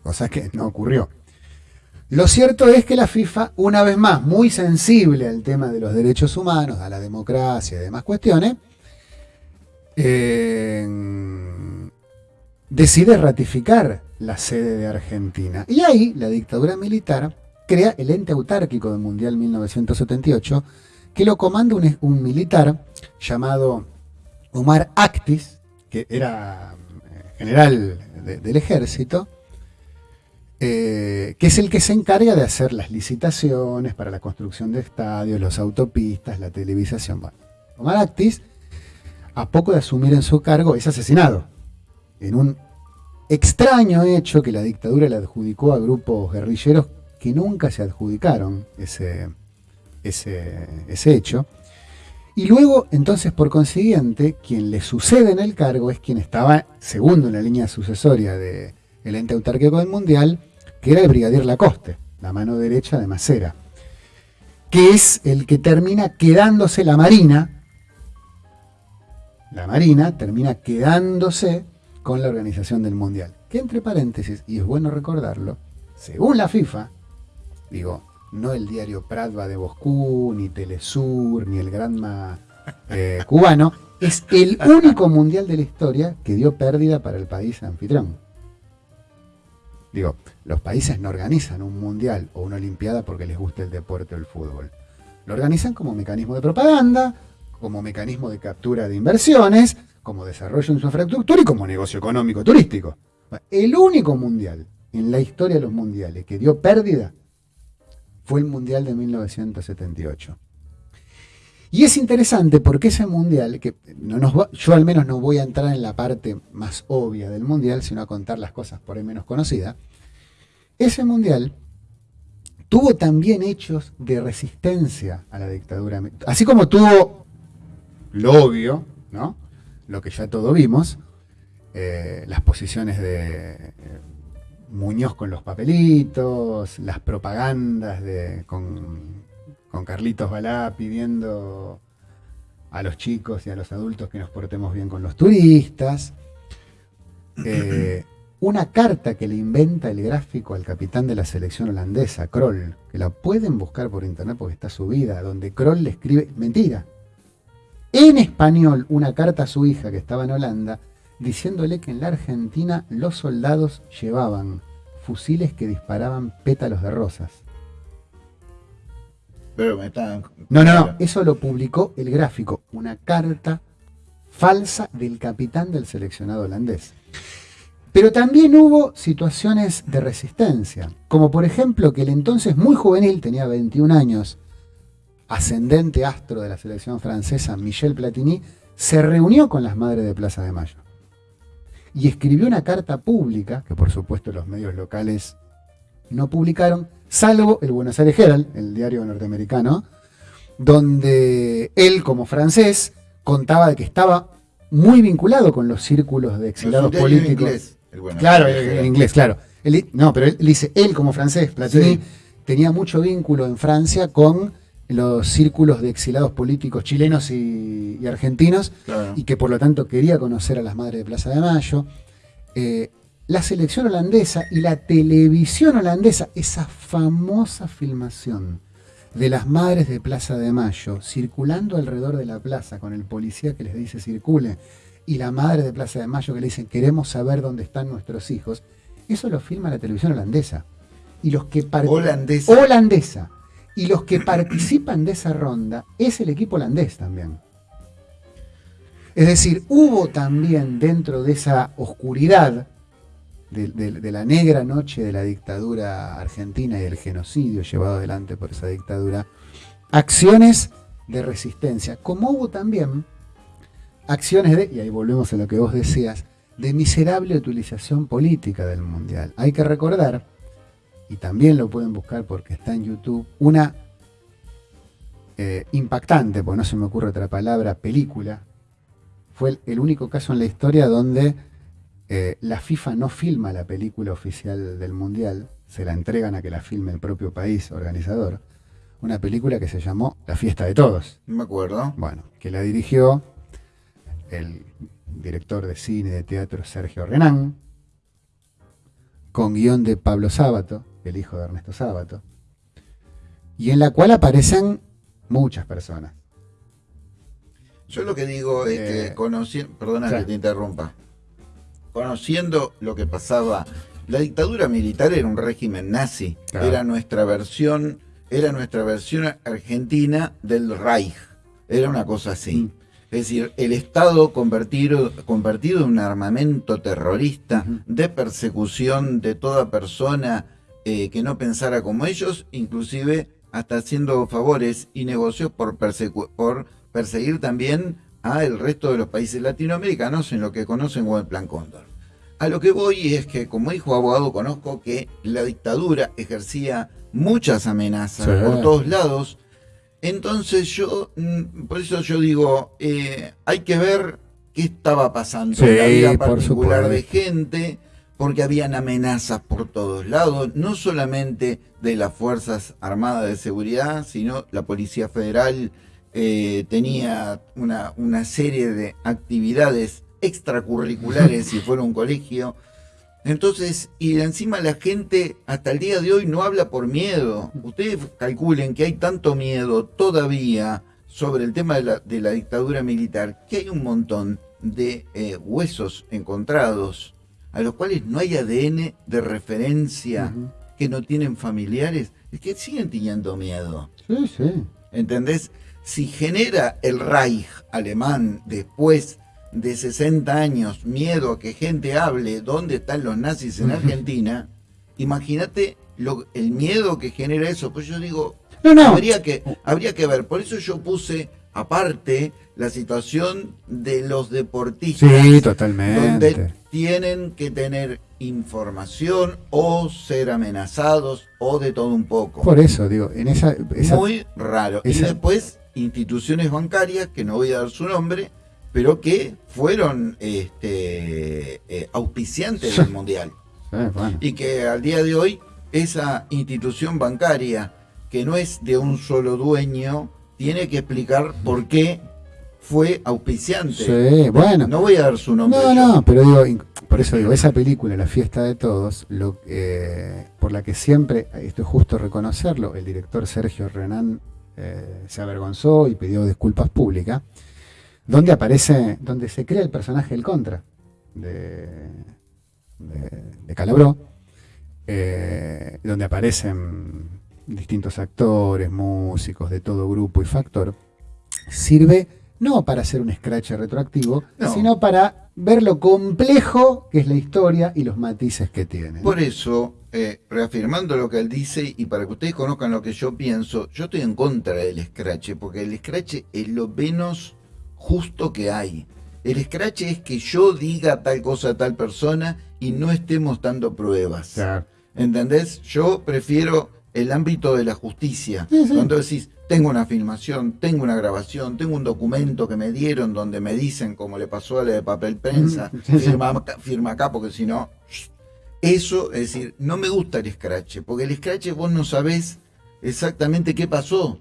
cosa que no ocurrió. Lo cierto es que la FIFA, una vez más, muy sensible al tema de los derechos humanos, a la democracia y demás cuestiones, decide ratificar la sede de Argentina. Y ahí la dictadura militar crea el ente autárquico del Mundial 1978, que lo comanda un, militar llamado Omar Actis, que era eh, general del ejército, eh, que es el que se encarga de hacer las licitaciones para la construcción de estadios, las autopistas, la televisación. Omar Actis, a poco de asumir en su cargo, es asesinado en un extraño hecho que la dictadura le adjudicó a grupos guerrilleros que nunca se adjudicaron ese, ese, ese hecho. Y luego, entonces, por consiguiente, quien le sucede en el cargo es quien estaba segundo en la línea sucesoria del ente autárquico del Mundial, que era el brigadier Lacoste, la mano derecha de Macera, que es el que termina quedándose la Marina, la Marina termina quedándose con la organización del Mundial. Que entre paréntesis, y es bueno recordarlo, según la FIFA, digo, no el diario Pratva de Boscú, ni Telesur, ni el Granma eh, cubano, es el único mundial de la historia que dio pérdida para el país anfitrión. Digo, los países no organizan un mundial o una olimpiada porque les guste el deporte o el fútbol. Lo organizan como mecanismo de propaganda, como mecanismo de captura de inversiones, como desarrollo en su infraestructura y como negocio económico turístico. El único mundial en la historia de los mundiales que dio pérdida fue el mundial de 1978. Y es interesante porque ese mundial, que no nos yo al menos no voy a entrar en la parte más obvia del mundial, sino a contar las cosas por ahí menos conocidas, ese mundial tuvo también hechos de resistencia a la dictadura. Así como tuvo lo obvio, ¿no? lo que ya todos vimos, eh, las posiciones de eh, Muñoz con los papelitos, las propagandas de, con con Carlitos Balá pidiendo a los chicos y a los adultos que nos portemos bien con los turistas. Eh, una carta que le inventa el gráfico al capitán de la selección holandesa, Kroll, que la pueden buscar por internet porque está subida, donde Kroll le escribe, mentira, en español una carta a su hija que estaba en Holanda, diciéndole que en la Argentina los soldados llevaban fusiles que disparaban pétalos de rosas. No, no, no, eso lo publicó el gráfico, una carta falsa del capitán del seleccionado holandés. Pero también hubo situaciones de resistencia, como por ejemplo que el entonces muy juvenil, tenía 21 años, ascendente astro de la selección francesa, Michel Platini, se reunió con las madres de Plaza de Mayo y escribió una carta pública, que por supuesto los medios locales no publicaron, salvo el Buenos Aires Herald, el diario norteamericano, donde él como francés contaba de que estaba muy vinculado con los círculos de exiliados políticos. claro, en, inglés, claro. no, pero él, dice, él como francés, Platini, tenía mucho vínculo en Francia con los círculos de exilados políticos chilenos y, argentinos, y que por lo tanto quería conocer a las madres de Plaza de Mayo. Eh, la selección holandesa y la televisión holandesa, esa famosa filmación de las madres de Plaza de Mayo circulando alrededor de la plaza con el policía que les dice circule y la madre de Plaza de Mayo que le dicen queremos saber dónde están nuestros hijos, eso lo filma la televisión holandesa. Y los que holandesa. holandesa. Y los que participan de esa ronda es el equipo holandés también. Es decir, hubo también dentro de esa oscuridad de, la negra noche de la dictadura argentina y del genocidio llevado adelante por esa dictadura, acciones de resistencia, como hubo también acciones de, y ahí volvemos a lo que vos decías, de miserable utilización política del Mundial. Hay que recordar, y también lo pueden buscar porque está en YouTube, una eh, impactante, porque no se me ocurre otra palabra, película. Fue el único caso en la historia donde eh, la FIFA no filma la película oficial del Mundial, se la entregan a que la filme el propio país organizador. Una película que se llamó La fiesta de todos. Me acuerdo. Bueno, que la dirigió el director de cine y de teatro Sergio Renán, con guion de Pablo Sábato, el hijo de Ernesto Sábato, y en la cual aparecen muchas personas. Yo lo que digo es que eh, conocí, perdona que te interrumpa, conociendo lo que pasaba. La dictadura militar era un régimen nazi, era nuestra versión, era nuestra versión argentina del Reich, era una cosa así. Mm. Es decir, el Estado convertido, convertido en un armamento terrorista de persecución de toda persona eh, que no pensara como ellos, inclusive hasta haciendo favores y negocios por, por perseguir también a el resto de los países latinoamericanos en lo que conocen como el Plan Cóndor. A lo que voy es que como hijo abogado conozco que la dictadura ejercía muchas amenazas por todos lados. Entonces yo, mm, por eso yo digo, eh, hay que ver qué estaba pasando en la vida particular de gente, porque habían amenazas por todos lados, no solamente de las Fuerzas Armadas de Seguridad, sino la Policía Federal eh, tenía una, serie de actividades extracurriculares si fuera un colegio. Entonces, y encima la gente hasta el día de hoy no habla por miedo. Ustedes calculen que hay tanto miedo todavía sobre el tema de la, de la dictadura militar, que hay un montón de eh, huesos encontrados a los cuales no hay ADN de referencia, que no tienen familiares, es que siguen teniendo miedo. Sí, sí. ¿Entendés? si genera el Reich alemán después de 60 años miedo a que gente hable dónde están los nazis en Argentina, imagínate el miedo que genera eso. Pues yo digo, Habría, que, habría que ver. Por eso yo puse aparte la situación de los deportistas. Sí, totalmente. Donde tienen que tener información o ser amenazados o de todo un poco. Por eso, digo, en esa... Muy raro. Y después instituciones bancarias, que no voy a dar su nombre, pero que fueron este, eh, auspiciantes del Mundial. Y que al día de hoy esa institución bancaria, que no es de un solo dueño, tiene que explicar por qué fue auspiciante. Sí, bueno. No voy a dar su nombre. No, no, pero digo, por eso digo, esa película, La fiesta de todos, lo, eh, por la que siempre, esto es justo reconocerlo, el director Sergio Renan eh, se avergonzó y pidió disculpas públicas, donde aparece, donde se crea el personaje del Contra, de, de, Calabró, eh, donde aparecen distintos actores, músicos de todo grupo y factor, sirve no para hacer un scratch retroactivo, sino para ver lo complejo que es la historia y los matices que tiene. Por eso, eh, reafirmando lo que él dice y para que ustedes conozcan lo que yo pienso, yo estoy en contra del scratch, porque el scratch es lo menos justo que hay. El scratch es que yo diga tal cosa a tal persona y no estemos dando pruebas. ¿Entendés? Yo prefiero el ámbito de la justicia. Cuando decís, tengo una filmación, tengo una grabación, tengo un documento que me dieron donde me dicen, como le pasó a la de papel prensa, firma, firma, acá porque si no... Eso, es decir, no me gusta el scratch, porque el scratch vos no sabés exactamente qué pasó.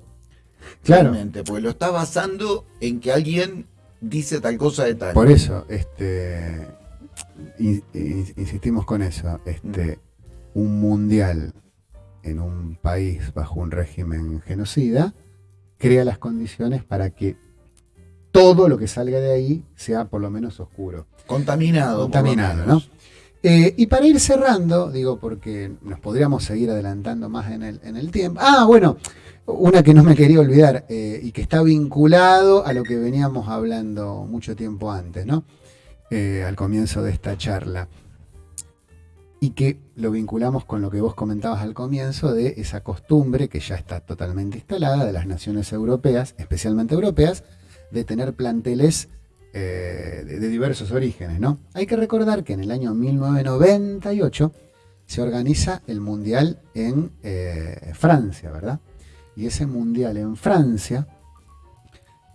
Claro. porque lo está basando en que alguien dice tal cosa de tal. Por eso, este insistimos con eso. Este, un mundial en un país bajo un régimen genocida crea las condiciones para que todo lo que salga de ahí sea por lo menos oscuro. Contaminado. Contaminado, ¿no? Eh, y para ir cerrando, digo, porque nos podríamos seguir adelantando más en el, en el tiempo. Ah, bueno, una que no me quería olvidar eh, y que está vinculado a lo que veníamos hablando mucho tiempo antes, ¿no? Eh, al comienzo de esta charla y que lo vinculamos con lo que vos comentabas al comienzo de esa costumbre que ya está totalmente instalada de las naciones europeas, especialmente europeas, de tener planteles eh, de, diversos orígenes. ¿no? Hay que recordar que en el año 1998 se organiza el Mundial en eh, Francia, ¿verdad? Y ese Mundial en Francia,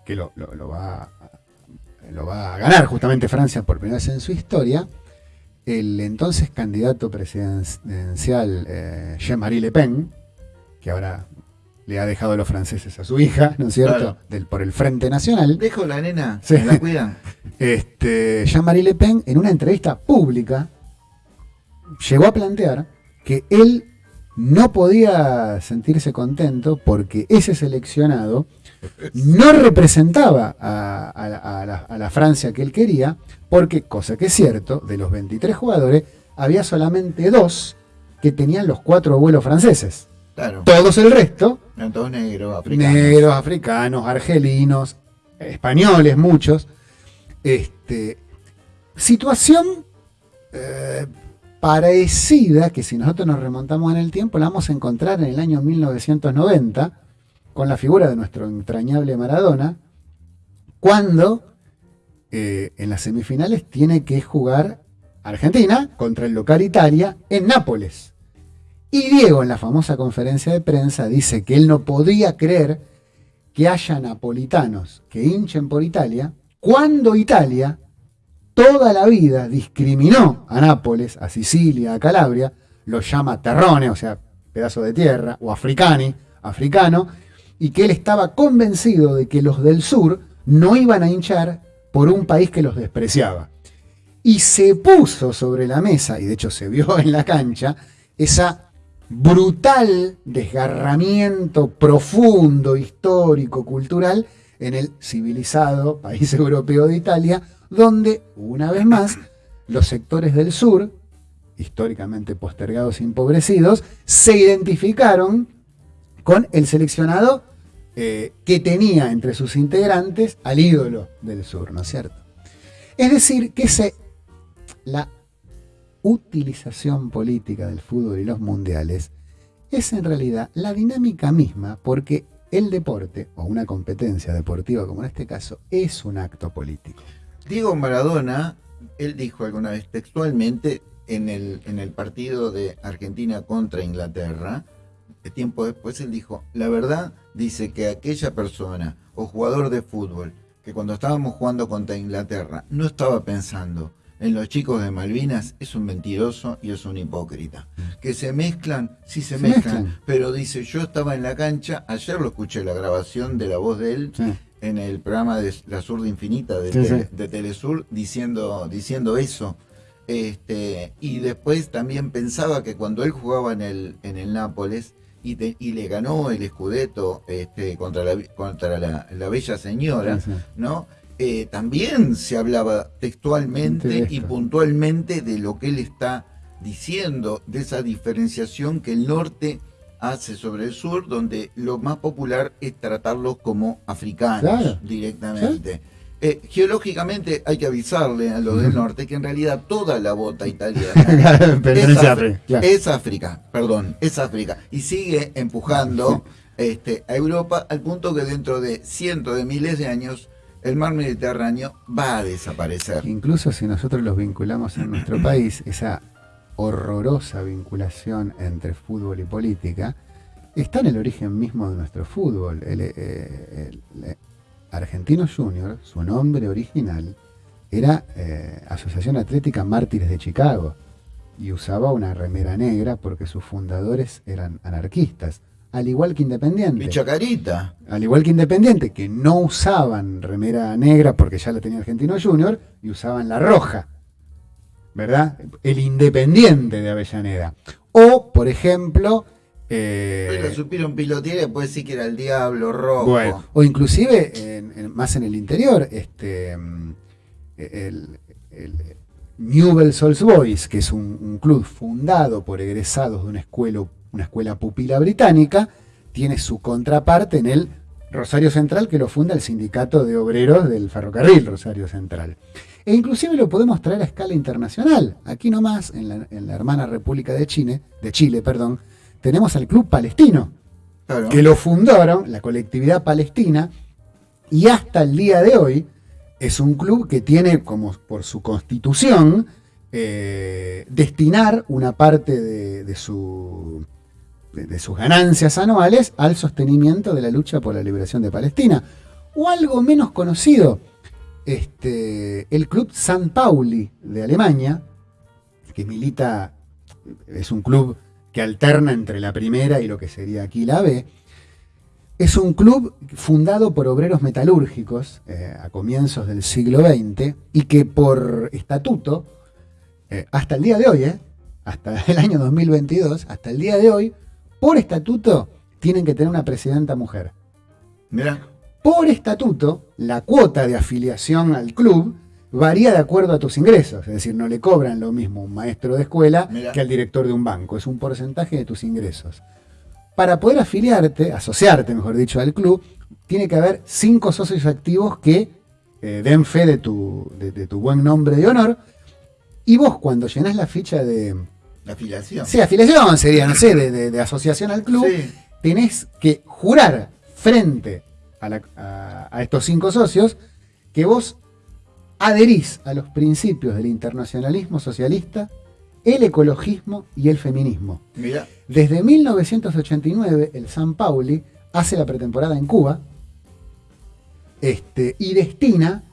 que lo, va, lo va a ganar justamente Francia por primera vez en su historia, el entonces candidato presidencial eh, Jean-Marie Le Pen, que ahora le ha dejado a los franceses a su hija, ¿no es cierto? Del, por el Frente Nacional. Dejo la nena, se la cuidan. Este, Jean-Marie Le Pen, en una entrevista pública, llegó a plantear que él no podía sentirse contento porque ese seleccionado no representaba a, la, Francia que él quería, porque, cosa que es cierto, de los 23 jugadores, había solamente dos que tenían los cuatro abuelos franceses. Todos el resto. todos negros, africanos. Negros, africanos, argelinos, españoles, muchos. Este, situación eh, parecida que si nosotros nos remontamos en el tiempo la vamos a encontrar en el año 1990 con la figura de nuestro entrañable Maradona, cuando eh, en las semifinales tiene que jugar Argentina contra el local Italia en Nápoles. Y Diego en la famosa conferencia de prensa dice que él no podía creer que haya napolitanos que hinchen por Italia cuando Italia toda la vida discriminó a Nápoles, a Sicilia, a Calabria, lo llama terrone, o sea, pedazo de tierra, o africani, africano, y que él estaba convencido de que los del sur no iban a hinchar por un país que los despreciaba. Y se puso sobre la mesa, y de hecho se vio en la cancha, esa brutal desgarramiento profundo, histórico, cultural, en el civilizado país europeo de Italia, donde, una vez más, los sectores del sur, históricamente postergados y empobrecidos, se identificaron con el seleccionado eh, que tenía entre sus integrantes al ídolo del sur, ¿no es cierto? Es decir, que la utilización política del fútbol y los mundiales es en realidad la dinámica misma, porque el deporte, o una competencia deportiva como en este caso, es un acto político. Diego Maradona, él dijo alguna vez textualmente en el, en el partido de Argentina contra Inglaterra, tiempo después él dijo, la verdad dice que aquella persona o jugador de fútbol que cuando estábamos jugando contra Inglaterra no estaba pensando en los chicos de Malvinas es un mentiroso y es un hipócrita. Mm. Que se mezclan, sí se, mezclan, pero dice, yo estaba en la cancha, ayer lo escuché la grabación de la voz de él en el programa de La Surda Infinita de, de Telesur diciendo, diciendo eso. Este, y después también pensaba que cuando él jugaba en el, en el Nápoles, y, le ganó el Scudetto este, contra, la, contra la, Bella Señora, ¿no? Eh, también se hablaba textualmente y puntualmente de lo que él está diciendo, de esa diferenciación que el norte hace sobre el sur, donde lo más popular es tratarlos como africanos directamente. Eh, geológicamente hay que avisarle a los del norte que en realidad toda la bota italiana es, África, es, África, perdón, es África. Y sigue empujando este, a Europa al punto que dentro de cientos de miles de años el mar Mediterráneo va a desaparecer. Incluso si nosotros los vinculamos en nuestro país, esa horrorosa vinculación entre fútbol y política está en el origen mismo de nuestro fútbol. El, eh, Argentino Junior, su nombre original, era eh, Asociación Atlética Mártires de Chicago y usaba una remera negra porque sus fundadores eran anarquistas al igual que Independiente. Chacarita. Al igual que Independiente, que no usaban remera negra porque ya la tenía Argentino Junior y usaban la roja. ¿Verdad? El Independiente de Avellaneda. O, por ejemplo. Eh, lo supieron pilotear y después sí que era el Diablo Rojo. Bueno, o inclusive, más en el interior, este. Mm, el, Newell's Old Boys, que es un, un club fundado por egresados de una escuela una escuela pupila británica, tiene su contraparte en el Rosario Central, que lo funda el Sindicato de Obreros del Ferrocarril Rosario Central. E inclusive lo podemos traer a escala internacional. Aquí nomás, en la, hermana República de Chile, de Chile, perdón, tenemos al Club Palestino, que lo fundaron, la colectividad palestina, y hasta el día de hoy es un club que tiene como por su constitución eh, destinar una parte de su de, sus ganancias anuales al sostenimiento de la lucha por la liberación de Palestina. O algo menos conocido, este, el Club San Pauli de Alemania, que milita, es un club que alterna entre la primera y lo que sería aquí la B, es un club fundado por obreros metalúrgicos eh, a comienzos del siglo XX y que por estatuto, eh, hasta el día de hoy, eh, hasta el año 2022, hasta el día de hoy, por estatuto, tienen que tener una presidenta mujer. Mira. Por estatuto, la cuota de afiliación al club varía de acuerdo a tus ingresos. Es decir, no le cobran lo mismo un maestro de escuela que al director de un banco. Es un porcentaje de tus ingresos. Para poder afiliarte, asociarte, mejor dicho, al club, tiene que haber cinco socios activos que eh, den fe de tu, de tu buen nombre de honor. Y vos, cuando llenás la ficha de, la afiliación. Sí, afiliación sería, no sé, de, asociación al club. Tenés que jurar frente a, estos cinco socios que vos adherís a los principios del internacionalismo socialista, el ecologismo y el feminismo. Mira. Desde 1989, el San Pauli hace la pretemporada en Cuba este, y destina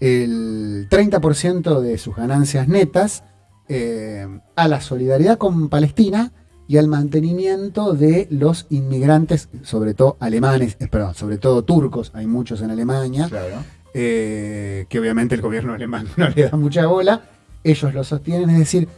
el 30% de sus ganancias netas eh, a la solidaridad con Palestina y al mantenimiento de los inmigrantes, sobre todo alemanes, eh, perdón, sobre todo turcos, hay muchos en Alemania, eh, que obviamente el gobierno alemán no le da mucha bola, ellos lo sostienen, es decir,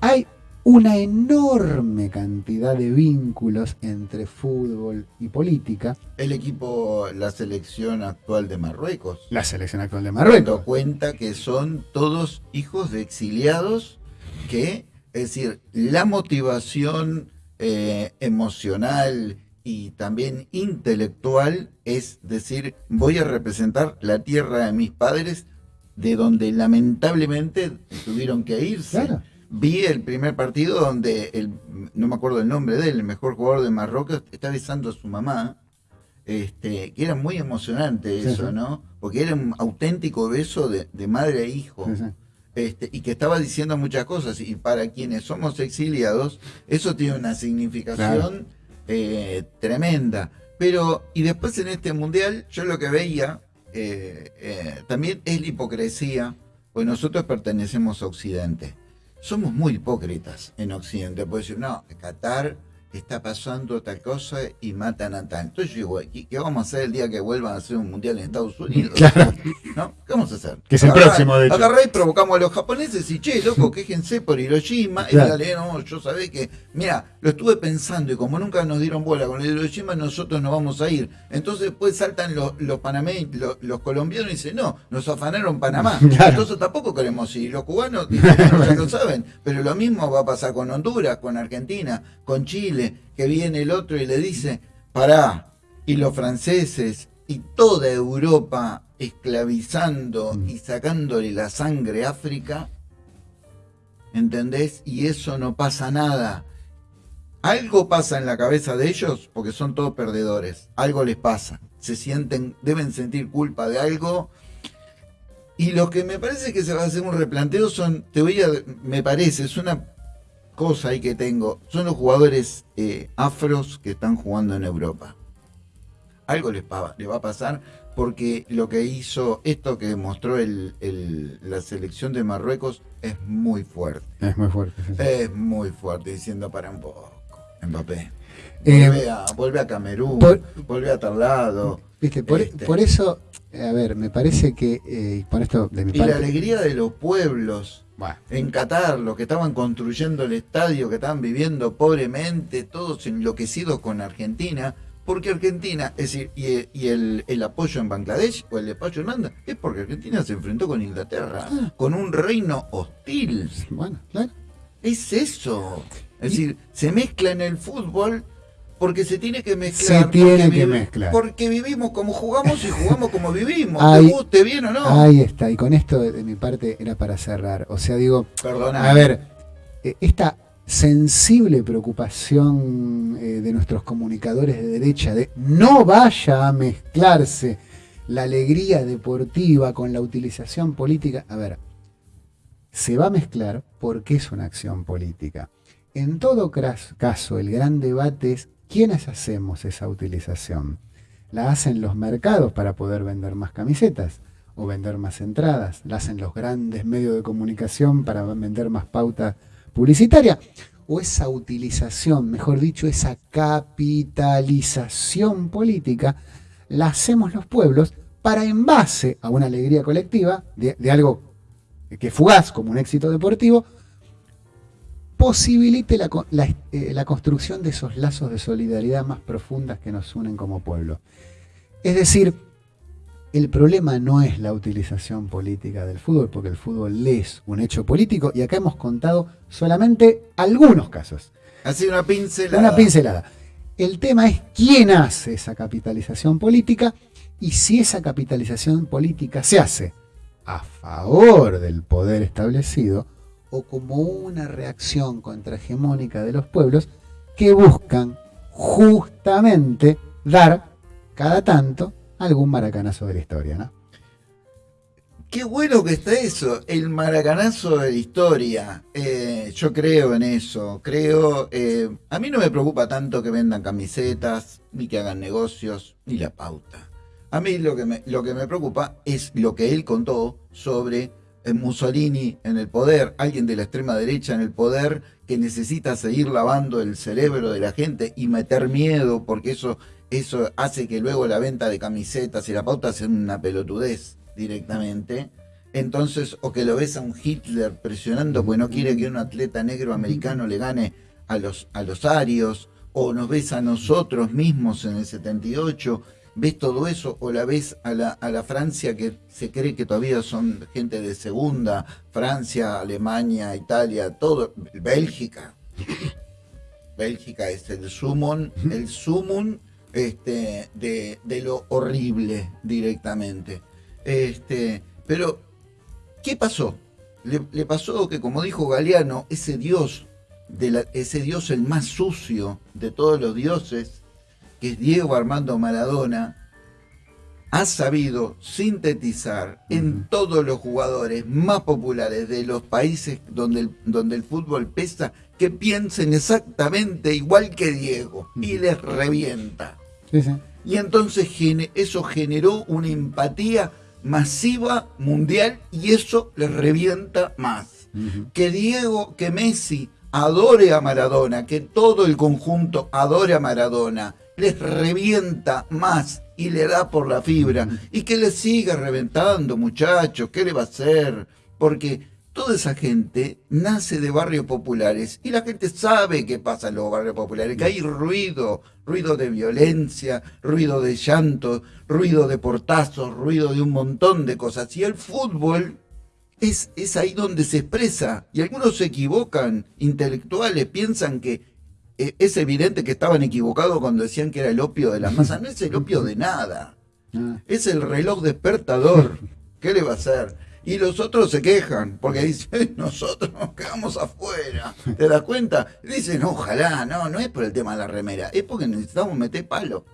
hay una enorme cantidad de vínculos entre fútbol y política. El equipo, la selección actual de Marruecos. La selección actual de Marruecos. cuenta que son todos hijos de exiliados que, es decir, la motivación eh, emocional y también intelectual es decir, voy a representar la tierra de mis padres de donde lamentablemente tuvieron que irse. Claro vi el primer partido donde, el, no me acuerdo el nombre de él, el mejor jugador de Marruecos, está besando a su mamá. Este, que era muy emocionante eso, ¿no? Porque era un auténtico beso de, madre e hijo. Este, y que estaba diciendo muchas cosas. Y para quienes somos exiliados, eso tiene una significación eh, tremenda. Pero, y después en este mundial, yo lo que veía eh, eh, también es la hipocresía, pues nosotros pertenecemos a Occidente somos muy hipócritas en Occidente. Puede decir, no, Qatar está pasando tal cosa y matan a tal. Entonces yo digo, ¿qué vamos a hacer el día que vuelvan a hacer un mundial en Estados Unidos? ¿No? ¿Qué vamos a hacer? Que es el próximo, de hecho. Y provocamos a los japoneses y, che, loco, quéjense por Hiroshima. Y dale, no, yo sabé que, mira, lo estuve pensando y como nunca nos dieron bola con Hiroshima, nosotros no vamos a ir. Entonces después saltan los, los panameños, los, colombianos y dicen, no, nos afanaron Panamá. Entonces tampoco queremos ir. Los cubanos ya lo saben. Pero lo mismo va a pasar con Honduras, con Argentina, con Chile que viene el otro y le dice, pará, y los franceses y toda Europa esclavizando Mm. y sacándole la sangre a África, ¿entendés? Y eso no pasa nada. Algo pasa en la cabeza de ellos porque son todos perdedores. Algo les pasa. Se sienten, deben sentir culpa de algo. Y lo que me parece que se va a hacer un replanteo son, te voy a, me parece, es una cosa ahí que tengo, son los jugadores eh, afros que están jugando en Europa. Algo les, pa- les va a pasar porque lo que hizo, esto que mostró el- el- la selección de Marruecos es muy fuerte. Es muy fuerte. sí, sí. Es muy fuerte, diciendo para un poco, Mbappé. Eh, Vuelve, a, vuelve a Camerún, por- vuelve a tal lado. Viste, por, Este. por eso, a ver, me parece que, eh, y por esto de mi Y la alegría de los pueblos Bueno, en Qatar, los que estaban construyendo el estadio, que estaban viviendo pobremente, todos enloquecidos con Argentina, porque Argentina, es decir, y, y el, el apoyo en Bangladesh o el apoyo en Holanda, es porque Argentina se enfrentó con Inglaterra, Ah. con un reino hostil. bueno, claro. Es eso. Es Y- decir, se mezcla en el fútbol porque se tiene que mezclar. Se tiene que vive- mezclar. Porque vivimos como jugamos y jugamos como vivimos. Ahí- te guste bien o no. Ahí está, y con esto de, de mi parte era para cerrar. O sea, digo, Perdona. a ver, eh, esta sensible preocupación eh, de nuestros comunicadores de derecha de no vaya a mezclarse la alegría deportiva con la utilización política. A ver, se va a mezclar porque es una acción política. En todo caso, el gran debate es quiénes hacemos esa utilización. La hacen los mercados para poder vender más camisetas o vender más entradas. La hacen los grandes medios de comunicación para vender más pauta publicitaria. O esa utilización, mejor dicho, esa capitalización política, la hacemos los pueblos para en base a una alegría colectiva de, de algo que fugaz como un éxito deportivo, posibilite la, eh, la construcción de esos lazos de solidaridad más profundas que nos unen como pueblo. Es decir, el problema no es la utilización política del fútbol, porque el fútbol es un hecho político y acá hemos contado solamente algunos casos. Así una pincelada. Una pincelada. El tema es quién hace esa capitalización política y si esa capitalización política se hace a favor del poder establecido o como una reacción contrahegemónica de los pueblos que buscan justamente dar cada tanto algún maracanazo de la historia, ¿no? Qué bueno que está eso, el maracanazo de la historia. Eh, yo creo en eso, creo... eh, a mí no me preocupa tanto que vendan camisetas, ni que hagan negocios, ni la pauta. A mí lo que me, lo que me preocupa es lo que él contó sobre Mussolini en el poder, alguien de la extrema derecha en el poder que necesita seguir lavando el cerebro de la gente y meter miedo porque eso, eso hace que luego la venta de camisetas y la pauta sea una pelotudez directamente. Entonces, o que lo ves a un Hitler presionando porque no quiere que un atleta negro americano le gane a los, a los arios, o nos ves a nosotros mismos en el 78, ves todo eso, o la ves a la, a la Francia que se cree que todavía son gente de segunda, Francia, Alemania, Italia, todo, Bélgica. Bélgica es el sumum, el sumum este, de, de lo horrible directamente. Este, pero, ¿qué pasó? Le, le pasó que, como dijo Galeano, ese dios, de la- ese dios el más sucio de todos los dioses, que es Diego Armando Maradona, ha sabido sintetizar en todos los jugadores más populares de los países donde el, donde el fútbol pesa que piensen exactamente igual que Diego y les revienta. Sí, sí. Y entonces eso generó una empatía masiva mundial y eso les revienta más. Que Diego, que Messi adore a Maradona, que todo el conjunto adore a Maradona, les revienta más y le da por la fibra. Y que le siga reventando, muchachos, ¿qué le va a hacer? Porque toda esa gente nace de barrios populares y la gente sabe qué pasa en los barrios populares, que hay ruido, ruido de violencia, ruido de llanto, ruido de portazos, ruido de un montón de cosas. Y el fútbol es, es ahí donde se expresa. Y algunos se equivocan, intelectuales, piensan que es evidente que estaban equivocados cuando decían que era el opio de la masa. No es el opio de nada. Ah. Es el reloj despertador. ¿Qué le va a hacer? Y los otros se quejan, porque dicen, nosotros nos quedamos afuera. ¿Te das cuenta? Dicen, ojalá, no, no es por el tema de la remera, es porque necesitamos meter palo.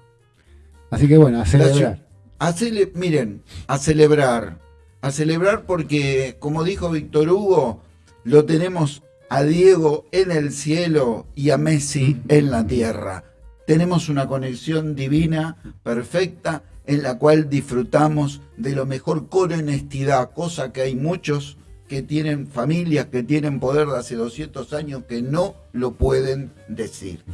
Así que bueno, a celebrar. A cele- miren, a celebrar. A celebrar porque, como dijo Víctor Hugo, lo tenemos a Diego en el cielo y a Messi en la tierra. Tenemos una conexión divina, perfecta, en la cual disfrutamos de lo mejor con honestidad, cosa que hay muchos que tienen familias, que tienen poder de hace 200 años, que no lo pueden decir.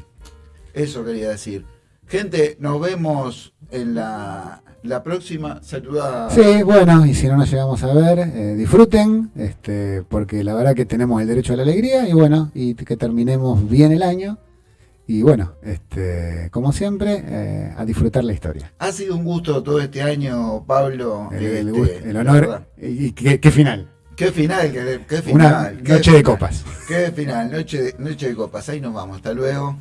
Eso quería decir. Gente, nos vemos en la, la próxima. Saluda. Sí, bueno, y si no nos llegamos a ver, eh, disfruten, este, porque la verdad que tenemos el derecho a la alegría y bueno, y que terminemos bien el año. Y bueno, este, como siempre, eh, a disfrutar la historia. Ha sido un gusto todo este año, Pablo. El, el este, el honor y, qué, qué final. Qué final, qué, qué Una final. qué noche de final. copas. Qué final, noche de, noche de copas. Ahí nos vamos. Hasta luego.